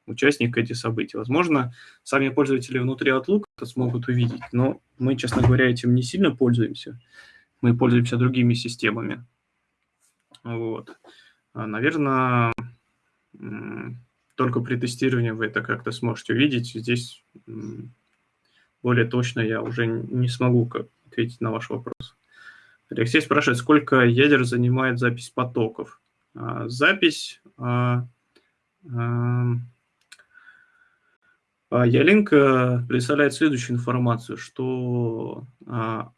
участник эти события. Возможно, сами пользователи внутри Outlook это смогут увидеть, но мы, честно говоря, этим не сильно пользуемся мы пользуемся другими системами. Вот. А, Наверное, только при тестировании вы это как-то сможете увидеть. Здесь более точно я уже не смогу ответить на ваш вопрос. Алексей спрашивает, сколько ядер занимает запись потоков? А, запись... Ялинк представляет следующую информацию, что а,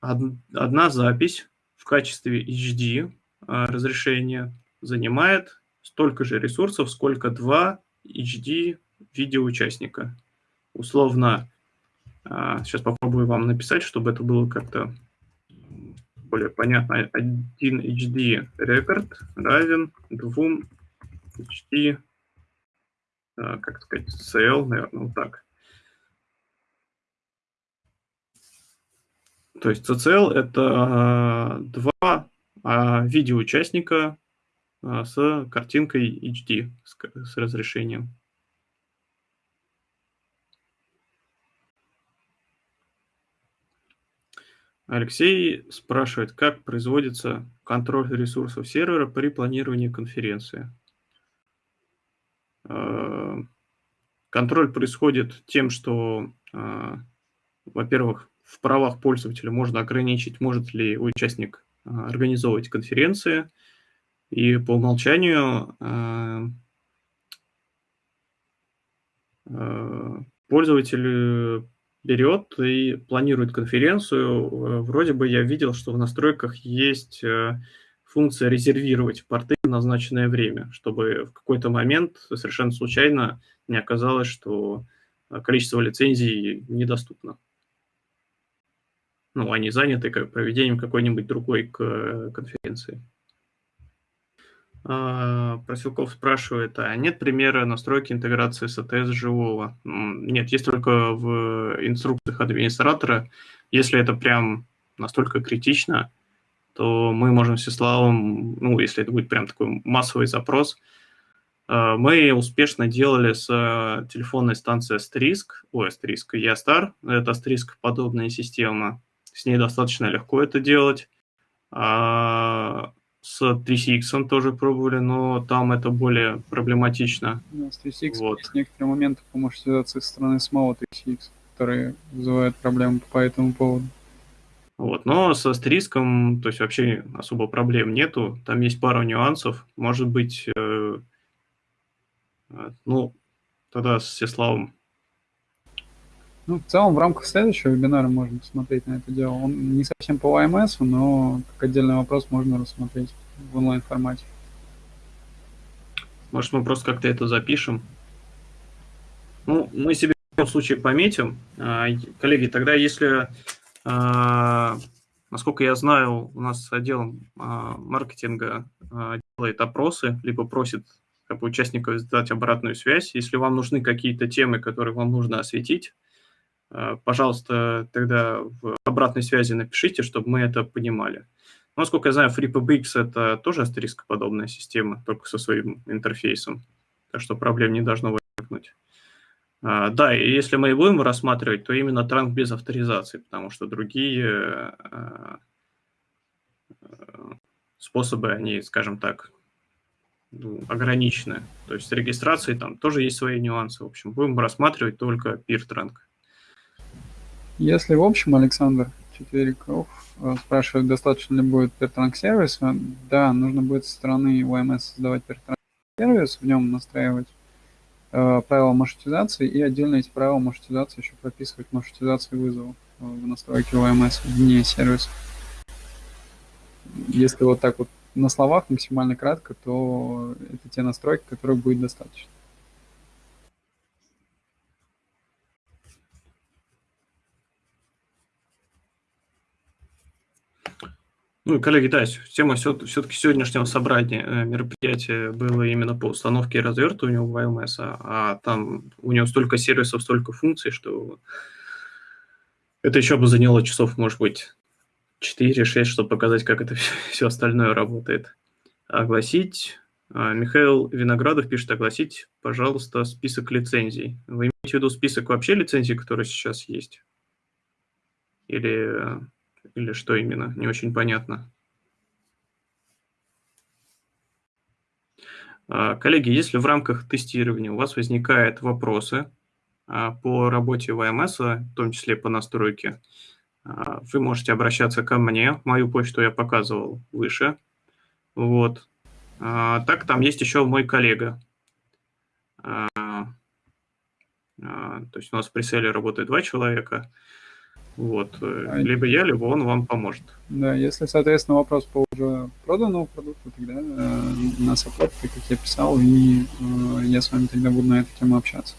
одна запись в качестве HD а, разрешения занимает столько же ресурсов, сколько два HD видеоучастника. Условно, сейчас а, попробую вам написать, чтобы это было как-то более понятно. Один HD рекорд равен двум HD, а, как сказать, CL, наверное, вот так. То есть CCL – это два а, видеоучастника с картинкой HD, с разрешением. Алексей спрашивает, как производится контроль ресурсов сервера при планировании конференции. А, контроль происходит тем, что, во-первых, в правах пользователя можно ограничить, может ли участник а, организовывать конференции. И по умолчанию пользователь берет и планирует конференцию. Вроде бы я видел, что в настройках есть функция резервировать порты в назначенное время, чтобы в какой-то момент совершенно случайно не оказалось, что количество лицензий недоступно ну, они заняты как проведением какой-нибудь другой конференции. А, Просилков спрашивает, а нет примера настройки интеграции с АТС живого? Нет, есть только в инструкциях администратора. Если это прям настолько критично, то мы можем с Славом, ну, если это будет прям такой массовый запрос, а, мы успешно делали с телефонной станцией Asterisk, ой, Asterisk, Ястар, это Asterisk подобная система, с ней достаточно легко это делать. А с 3CX тоже пробовали, но там это более проблематично. Да, с 3CX вот. есть некоторые моменты по маршрутизации со стороны самого 3CX, которые вызывают проблемы по этому поводу. Вот, но со стриском, то есть вообще особо проблем нету. Там есть пару нюансов. Может быть, э, э, ну, тогда с Сеславом Ну, в целом, в рамках следующего вебинара можно посмотреть на это дело. Он не совсем по ОМС, но как отдельный вопрос можно рассмотреть в онлайн-формате. Может, мы просто как-то это запишем? Ну, мы себе в любом случае пометим. А, коллеги, тогда если, насколько я знаю, у нас отдел а, маркетинга делает опросы, либо просит как бы, участников сдать обратную связь. Если вам нужны какие-то темы, которые вам нужно осветить, пожалуйста, тогда в обратной связи напишите, чтобы мы это понимали. Насколько я знаю, FreePBX – это тоже астерископодобная система, только со своим интерфейсом, так что проблем не должно возникнуть. А, да, и если мы и будем рассматривать, то именно транк без авторизации, потому что другие а, способы, они, скажем так, ну, ограничены. То есть с регистрацией там тоже есть свои нюансы. В общем, будем рассматривать только peer транк. Если в общем, Александр Четвериков э, спрашивает, достаточно ли будет peer транк сервиса, да, нужно будет со стороны UMS создавать peer транк сервис, в нем настраивать Э, правила маршрутизации и отдельно эти правила маршрутизации еще прописывать маршрутизацию вызова э, в настройке OMS вне сервиса. Если вот так вот на словах максимально кратко, то это те настройки, которых будет достаточно. Ну коллеги, да, тема все-таки сегодняшнего собрания э, мероприятия было именно по установке и развертыванию VMS, а, а там у него столько сервисов, столько функций, что это еще бы заняло часов, может быть, 4-6, чтобы показать, как это все остальное работает. Огласить. А, Михаил Виноградов пишет, огласить, пожалуйста, список лицензий. Вы имеете в виду список вообще лицензий, которые сейчас есть? Или или что именно? Не очень понятно. А, коллеги, если в рамках тестирования у вас возникают вопросы а, по работе ВМС, в том числе по настройке, а, вы можете обращаться ко мне. Мою почту я показывал выше. Вот. Так, там есть еще мой коллега. То есть у нас в преселе работает два человека. Вот. Э, а либо я, либо он вам поможет. Да, если, соответственно, вопрос по уже проданному продукту, тогда э, на саппорт, как я писал, и э, я с вами тогда буду на эту тему общаться.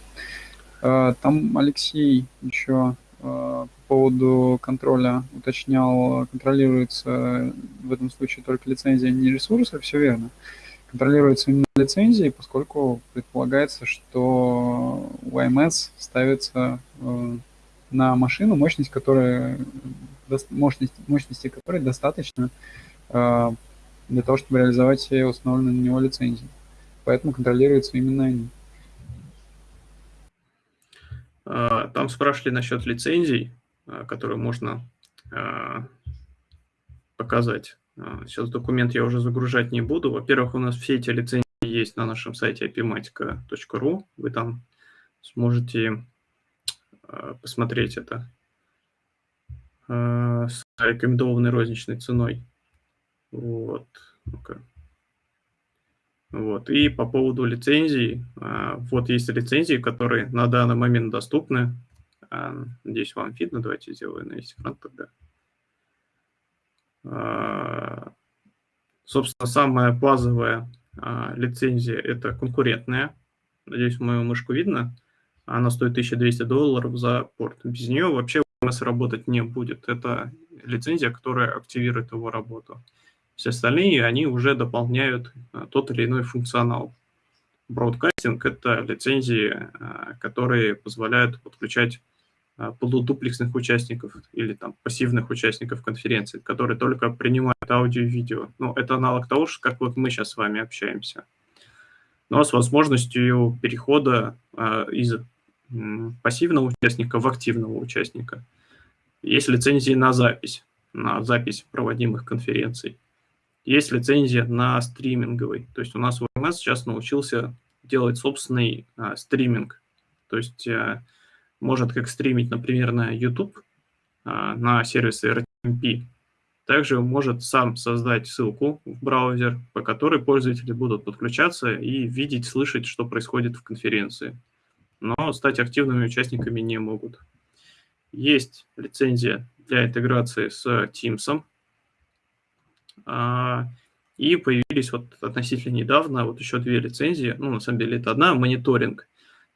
Э, там Алексей еще э, по поводу контроля уточнял, контролируется в этом случае только лицензия, не ресурсы, все верно. Контролируется именно лицензии, поскольку предполагается, что у IMS ставится э, на машину, мощность которая, мощность, мощности которой достаточно э, для того, чтобы реализовать все установленные на него лицензии. Поэтому контролируются именно они. А, там спрашивали насчет лицензий, а, которые можно а, показать. Сейчас документ я уже загружать не буду. Во-первых, у нас все эти лицензии есть на нашем сайте apimatica.ru. Вы там сможете посмотреть это э, с рекомендованной розничной ценой. Вот. Ну-ка. Вот. И по поводу лицензий, э, вот есть лицензии, которые на данный момент доступны. Надеюсь, вам видно. Давайте сделаю на весь экран тогда. Собственно, самая базовая лицензия – это конкурентная. Надеюсь, мою мышку видно. Она стоит 1200 долларов за порт. Без нее вообще ВМС работать не будет. Это лицензия, которая активирует его работу. Все остальные, они уже дополняют а, тот или иной функционал. Бродкастинг – это лицензии, а, которые позволяют подключать а, полудуплексных участников или там пассивных участников конференции, которые только принимают аудио и видео. Ну, это аналог того, как вот мы сейчас с вами общаемся. Но с возможностью перехода из пассивного участника в активного участника. Есть лицензии на запись, на запись проводимых конференций. Есть лицензия на стриминговый. То есть у нас ВМС сейчас научился делать собственный а, стриминг. То есть а, может как стримить, например, на YouTube, а, на сервисе RTMP. Также может сам создать ссылку в браузер, по которой пользователи будут подключаться и видеть, слышать, что происходит в конференции но стать активными участниками не могут. есть лицензия для интеграции с Teams. А, и появились вот относительно недавно вот еще две лицензии. Ну, на самом деле, это одна мониторинг.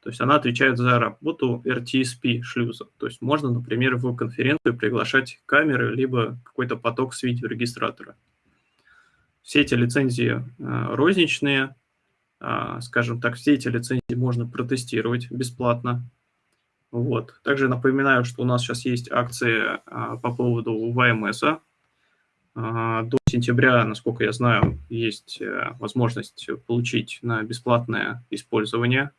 То есть она отвечает за работу RTSP шлюза. То есть можно, например, в конференцию приглашать камеры, либо какой-то поток с видеорегистратора. Все эти лицензии а, розничные, скажем так, все эти лицензии можно протестировать бесплатно. Вот. Также напоминаю, что у нас сейчас есть акции а, по поводу ВМС. А, до сентября, насколько я знаю, есть э, возможность получить на бесплатное использование.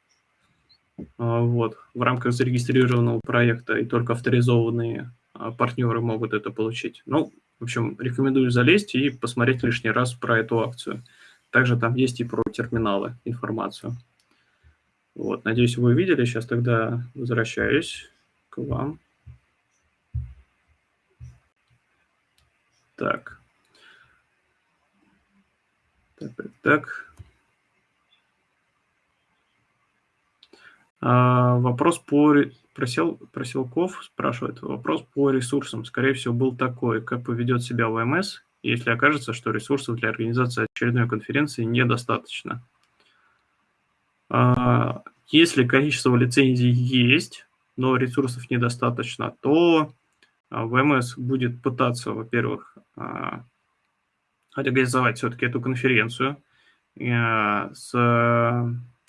Вот. В рамках зарегистрированного проекта и только авторизованные партнеры могут это получить. Ну, в общем, рекомендую залезть и посмотреть лишний раз про эту акцию. Также там есть и про терминалы информацию. Вот, надеюсь, вы увидели. Сейчас тогда возвращаюсь к вам. Так. Так, так, так. А, вопрос по просел, Проселков спрашивает. Вопрос по ресурсам. Скорее всего, был такой. Как поведет себя ВМС, если окажется, что ресурсов для организации очередной конференции недостаточно. А, если количество лицензий есть, но ресурсов недостаточно, то а, ВМС будет пытаться, во-первых, а, организовать все-таки эту конференцию с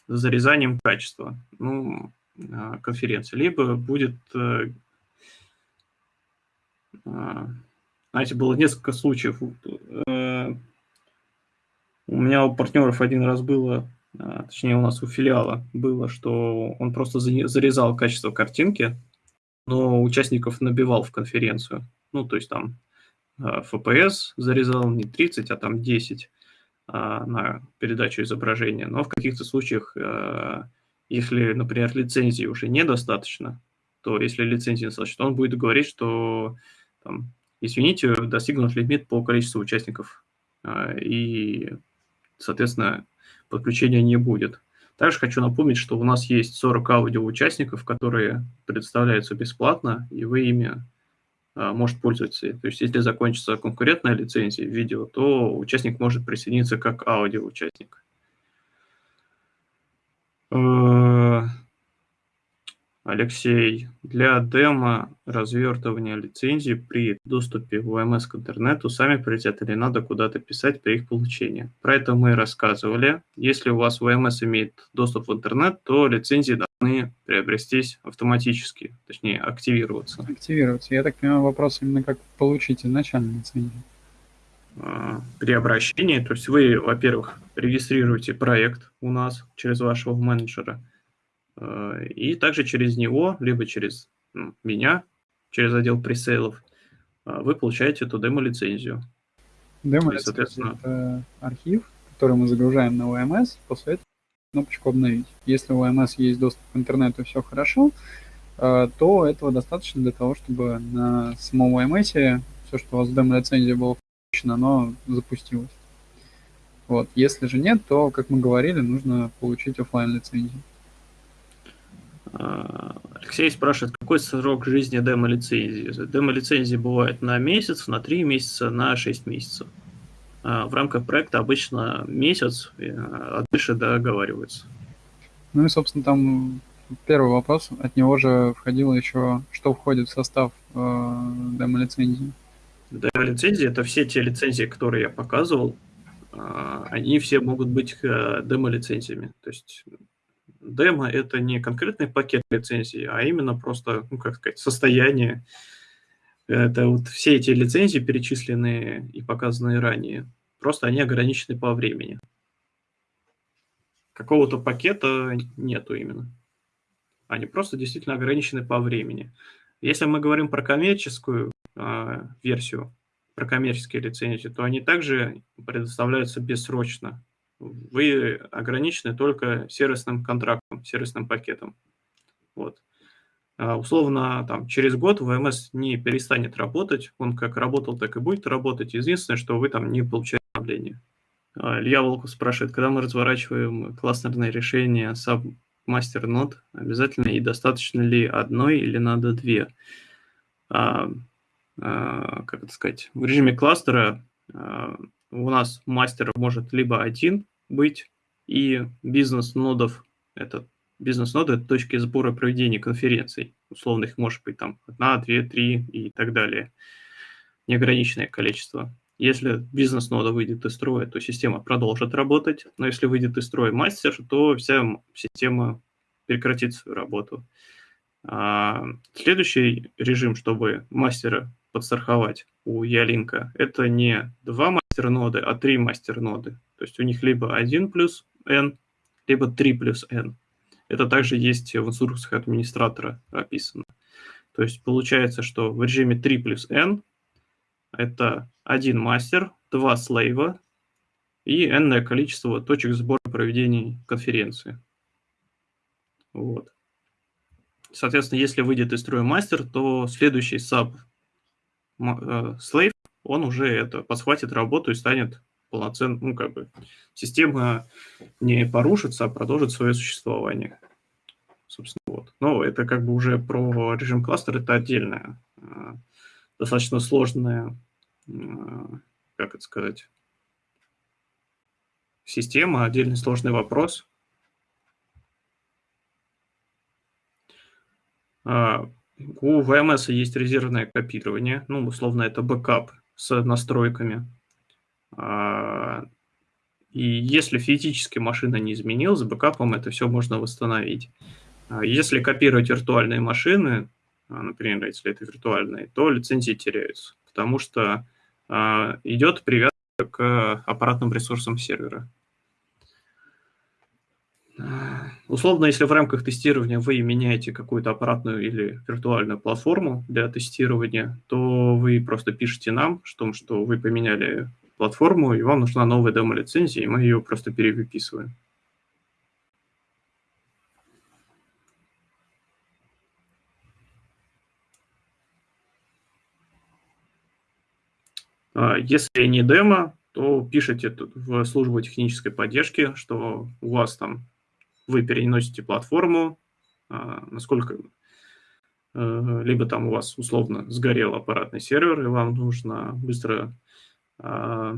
зарезанием качества ну, конференции, либо будет знаете, было несколько случаев. Э, у меня у партнеров один раз было, э, точнее у нас у филиала было, что он просто зарезал качество картинки, но участников набивал в конференцию. Ну, то есть там FPS э, зарезал не 30, а там 10 на передачу изображения. Но в каких-то случаях, если, например, лицензии уже недостаточно, то если лицензии недостаточно, он будет говорить, что там, извините, достигнут лимит по количеству участников, а, и, соответственно, подключения не будет. Также хочу напомнить, что у нас есть 40 аудиоучастников, которые предоставляются бесплатно, и вы ими а, может пользоваться. То есть, если закончится конкурентная лицензия видео, то участник может присоединиться как аудиоучастник. Э, Алексей, для демо развертывания лицензии при доступе в ОМС к интернету сами прилетят или надо куда-то писать при их получении? Про это мы рассказывали. Если у вас ВМС имеет доступ в интернет, то лицензии должны приобрестись автоматически, точнее активироваться. Активироваться. Я так понимаю, вопрос именно как получить изначально лицензию. А, при обращении, то есть вы, во-первых, регистрируете проект у нас через вашего менеджера – и также через него, либо через ну, меня, через отдел пресейлов, э, вы получаете эту демо-лицензию. Демо-лицензия – это архив, который мы загружаем на OMS, после этого кнопочку «Обновить». Если у OMS есть доступ к интернету, все хорошо, э, то этого достаточно для того, чтобы на самом OMS все, что у вас в демо-лицензии было включено, оно запустилось. Вот. Если же нет, то, как мы говорили, нужно получить офлайн лицензию Алексей спрашивает, какой срок жизни демо-лицензии? Демо-лицензии бывают на месяц, на три месяца, на шесть месяцев. А, в рамках проекта обычно месяц, а дальше договариваются. Ну и, собственно, там первый вопрос, от него же входило еще, что входит в состав э, демо-лицензии. Демо-лицензии – это все те лицензии, которые я показывал, э, они все могут быть э, демо-лицензиями. То есть демо – это не конкретный пакет лицензий, а именно просто, ну, как сказать, состояние. Это вот все эти лицензии, перечисленные и показанные ранее, просто они ограничены по времени. Какого-то пакета нету именно. Они просто действительно ограничены по времени. Если мы говорим про коммерческую э, версию, про коммерческие лицензии, то они также предоставляются бессрочно вы ограничены только сервисным контрактом, сервисным пакетом. Вот. А, условно, там, через год ВМС не перестанет работать, он как работал, так и будет работать. Единственное, что вы там не получаете обновления. А, Илья Волков спрашивает, когда мы разворачиваем кластерное решение Submaster Node, обязательно и достаточно ли одной или надо две? а, а, как это сказать, в режиме кластера а, у нас мастер может либо один быть, и бизнес-нодов, это бизнес-ноды – это точки сбора проведения конференций. Условно их может быть там одна, две, три и так далее. Неограниченное количество. Если бизнес-нода выйдет из строя, то система продолжит работать, но если выйдет из строя мастер, то вся система прекратит свою работу. А следующий режим, чтобы мастера подстраховать у Ялинка, это не два мастер-ноды, а три мастер-ноды. То есть у них либо 1 плюс n, либо 3 плюс n. Это также есть в инструкциях администратора описано. То есть получается, что в режиме 3 плюс n это один мастер, два слейва и n количество точек сбора проведения конференции. Вот. Соответственно, если выйдет из строя мастер, то следующий sub э, слейв, он уже это подхватит работу и станет полноценным, ну, как бы, система не порушится, а продолжит свое существование. Собственно, вот. Но это как бы уже про режим кластера, это отдельная э, достаточно сложная, как это сказать, система, отдельный сложный вопрос. А, у VMS есть резервное копирование, ну, условно, это бэкап с настройками. А, и если физически машина не изменилась, бэкапом это все можно восстановить. А, если копировать виртуальные машины, например, если это виртуальные, то лицензии теряются потому что идет привязка к аппаратным ресурсам сервера. Условно, если в рамках тестирования вы меняете какую-то аппаратную или виртуальную платформу для тестирования, то вы просто пишете нам, что, что вы поменяли платформу, и вам нужна новая демо-лицензия, и мы ее просто перевыписываем. А, если не демо, то пишите в службу технической поддержки, что у вас там вы переносите платформу, а, насколько э, либо там у вас условно сгорел аппаратный сервер, и вам нужно быстро а,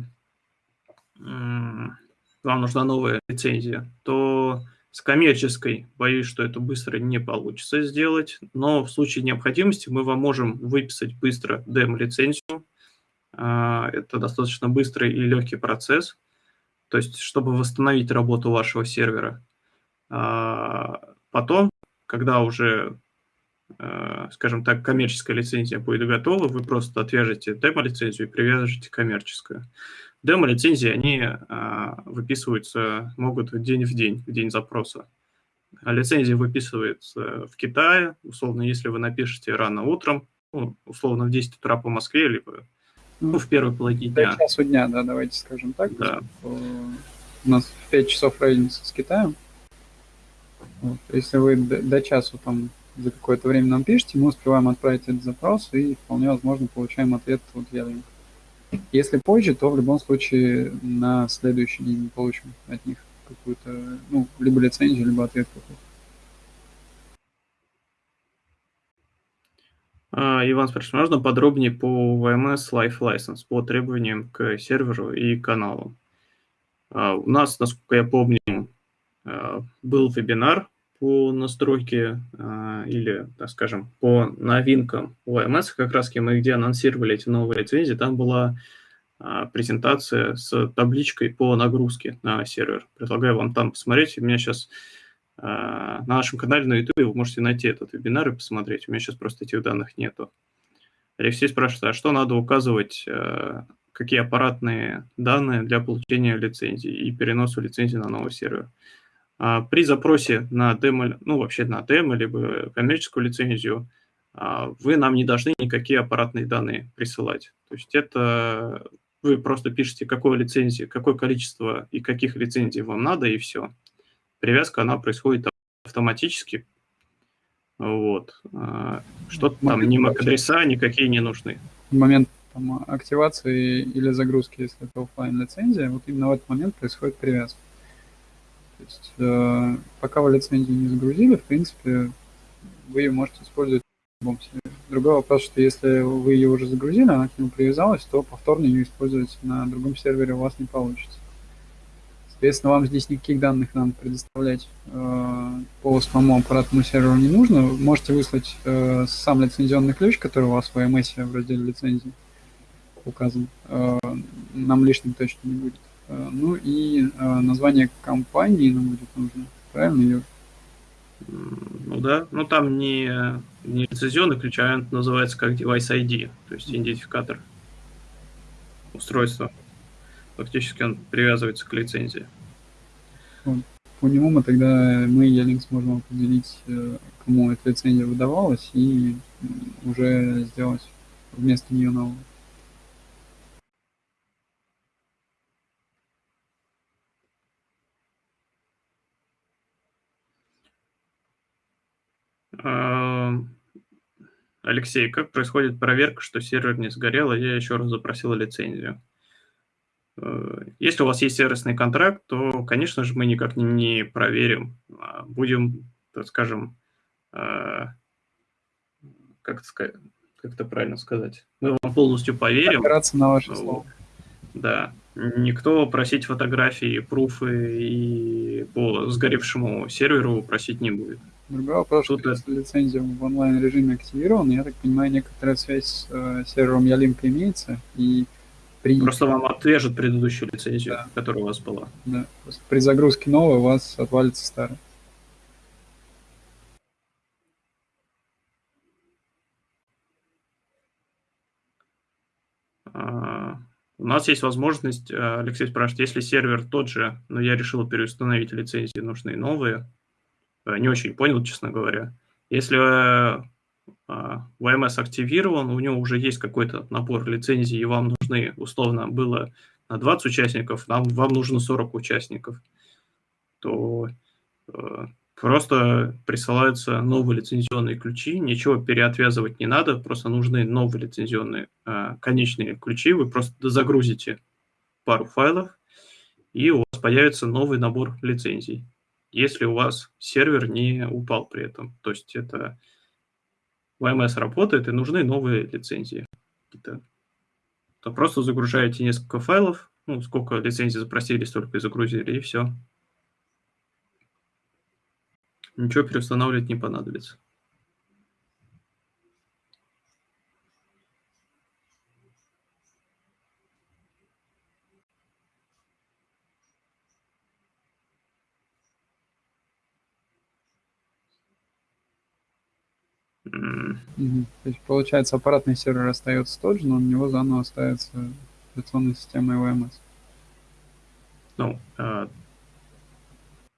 вам нужна новая лицензия, то с коммерческой, боюсь, что это быстро не получится сделать, но в случае необходимости мы вам можем выписать быстро демо-лицензию, а, это достаточно быстрый и легкий процесс. То есть, чтобы восстановить работу вашего сервера. А, потом, когда уже, а, скажем так, коммерческая лицензия будет готова, вы просто отвяжете демо-лицензию и привяжете коммерческую. Демо-лицензии, они выписываются, могут день в день, в день запроса. А лицензия выписывается в Китае, условно, если вы напишете рано утром, ну, условно в 10 утра по Москве, либо ну, в первой половине дня. До часу дня, да, давайте скажем так. Да. У нас в 5 часов разница с Китаем. Вот. Если вы до, до часу там за какое-то время нам пишете, мы успеваем отправить этот запрос и вполне возможно получаем ответ вот я Если позже, то в любом случае на следующий день мы получим от них какую-то, ну, либо лицензию, либо ответ какой-то. А, Иван спрашивает, можно подробнее по VMS Life License, по требованиям к серверу и каналу? А, у нас, насколько я помню, а, был вебинар по настройке или, так скажем, по новинкам VMS, как раз мы где анонсировали эти новые лицензии, там была презентация с табличкой по нагрузке на сервер. Предлагаю вам там посмотреть. У меня сейчас а, на нашем канале на YouTube вы можете найти этот вебинар и посмотреть. У меня сейчас просто этих данных нету. Алексей спрашивает, а что надо указывать, какие аппаратные данные для получения лицензии и переноса лицензии на новый сервер? А, при запросе на демо, ну вообще на демо, либо коммерческую лицензию, вы нам не должны никакие аппаратные данные присылать. То есть это вы просто пишете, какое лицензии, какое количество и каких лицензий вам надо, и все привязка, она происходит автоматически. Вот. А, что-то там, ни MAC-адреса никакие не нужны. Момент там, активации или загрузки, если это офлайн лицензия вот именно в этот момент происходит привязка. То есть, э, пока вы лицензию не загрузили, в принципе, вы ее можете использовать любом сервере. Другой вопрос, что если вы ее уже загрузили, она к нему привязалась, то повторно ее использовать на другом сервере у вас не получится. Соответственно, вам здесь никаких данных нам предоставлять э, по самому аппаратному серверу не нужно. Можете выслать э, сам лицензионный ключ, который у вас в IMS в разделе лицензии указан. Э, нам лишним точно не будет. Э, ну и э, название компании нам будет нужно. Правильно, Юр? Ну да, но там не, не лицензионный ключ, а называется как device ID, то есть идентификатор устройства. Фактически он привязывается к лицензии. По нему мы тогда, мы, Ялинк, сможем определить, э, кому эта лицензия выдавалась, и уже сделать вместо нее новую. Алексей, как происходит проверка, что сервер не сгорел, и я еще раз запросил лицензию? Э, если у вас есть сервисный контракт, то, конечно же, мы никак не, не проверим. А будем, так скажем, э, как, это, как это правильно сказать, мы вам полностью поверим. Опираться на ваше слово. Да. Никто просить фотографии, пруфы и по сгоревшему серверу просить не будет. Другой вопрос, Тут что если лицензия в онлайн-режиме активирована, я так понимаю, некоторая связь с э, сервером Ялинка имеется, и при... Просто вам отвяжут предыдущую лицензию, да. которая у вас была. Да. При загрузке новой у вас отвалится старая. А, у нас есть возможность, э, Алексей спрашивает, если сервер тот же, но я решил переустановить лицензии, нужны новые. Э, не очень понял, честно говоря. Если VMS активирован, у него уже есть какой-то набор лицензий, и вам нужны, условно, было на 20 участников, нам, вам нужно 40 участников, то э, просто присылаются новые лицензионные ключи, ничего переотвязывать не надо, просто нужны новые лицензионные э, конечные ключи, вы просто загрузите пару файлов, и у вас появится новый набор лицензий, если у вас сервер не упал при этом. То есть это VMS работает и нужны новые лицензии. То просто загружаете несколько файлов, ну, сколько лицензий запросили, столько и загрузили, и все. Ничего переустанавливать не понадобится. Угу. То есть, получается, аппаратный сервер остается тот же, но у него заново ставится операционная система VMS. Ну, э,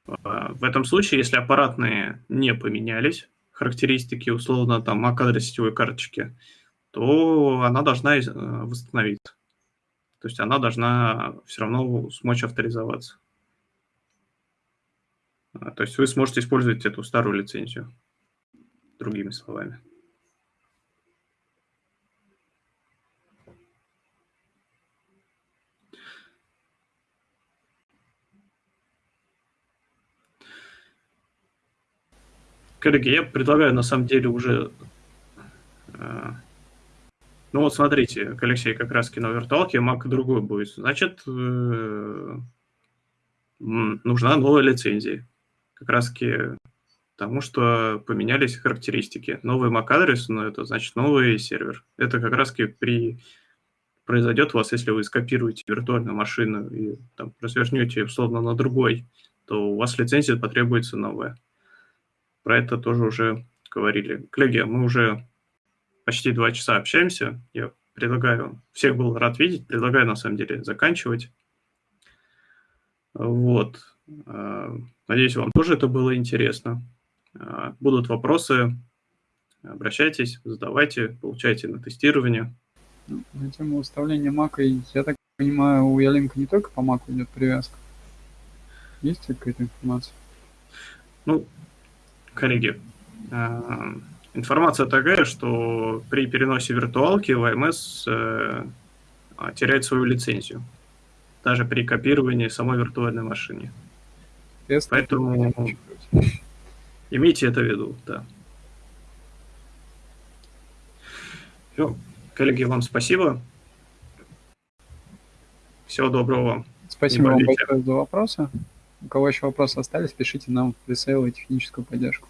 в этом случае, если аппаратные не поменялись, характеристики, условно, там, MAC-адрес сетевой карточки, то она должна э, восстановиться. То есть она должна все равно смочь авторизоваться. То есть вы сможете использовать эту старую лицензию, другими словами. Коллеги, я предлагаю на самом деле уже... Э, ну вот смотрите, Алексей как раз на виртуалке, Mac другой будет. Значит, э, нужна новая лицензия. Как раз потому что поменялись характеристики. Новый MAC-адрес, но это значит новый сервер. Это как раз при произойдет у вас, если вы скопируете виртуальную машину и там, развернете условно на другой, то у вас лицензия потребуется новая про это тоже уже говорили. Коллеги, мы уже почти два часа общаемся. Я предлагаю, всех был рад видеть, предлагаю на самом деле заканчивать. Вот. Э, надеюсь, вам тоже это было интересно. Э, будут вопросы, обращайтесь, задавайте, получайте на тестирование. На тему выставления мака, я так понимаю, у Ялинка не только по маку идет привязка. Есть какая-то информация? Ну, коллеги, э, информация такая, что при переносе виртуалки ВМС э, теряет свою лицензию, даже при копировании самой виртуальной машины. Поэтому имейте это в виду, да. Все. Коллеги, вам спасибо. Всего доброго вам. Спасибо вам большое за вопросы. У кого еще вопросы остались, пишите нам в пресейл техническую поддержку.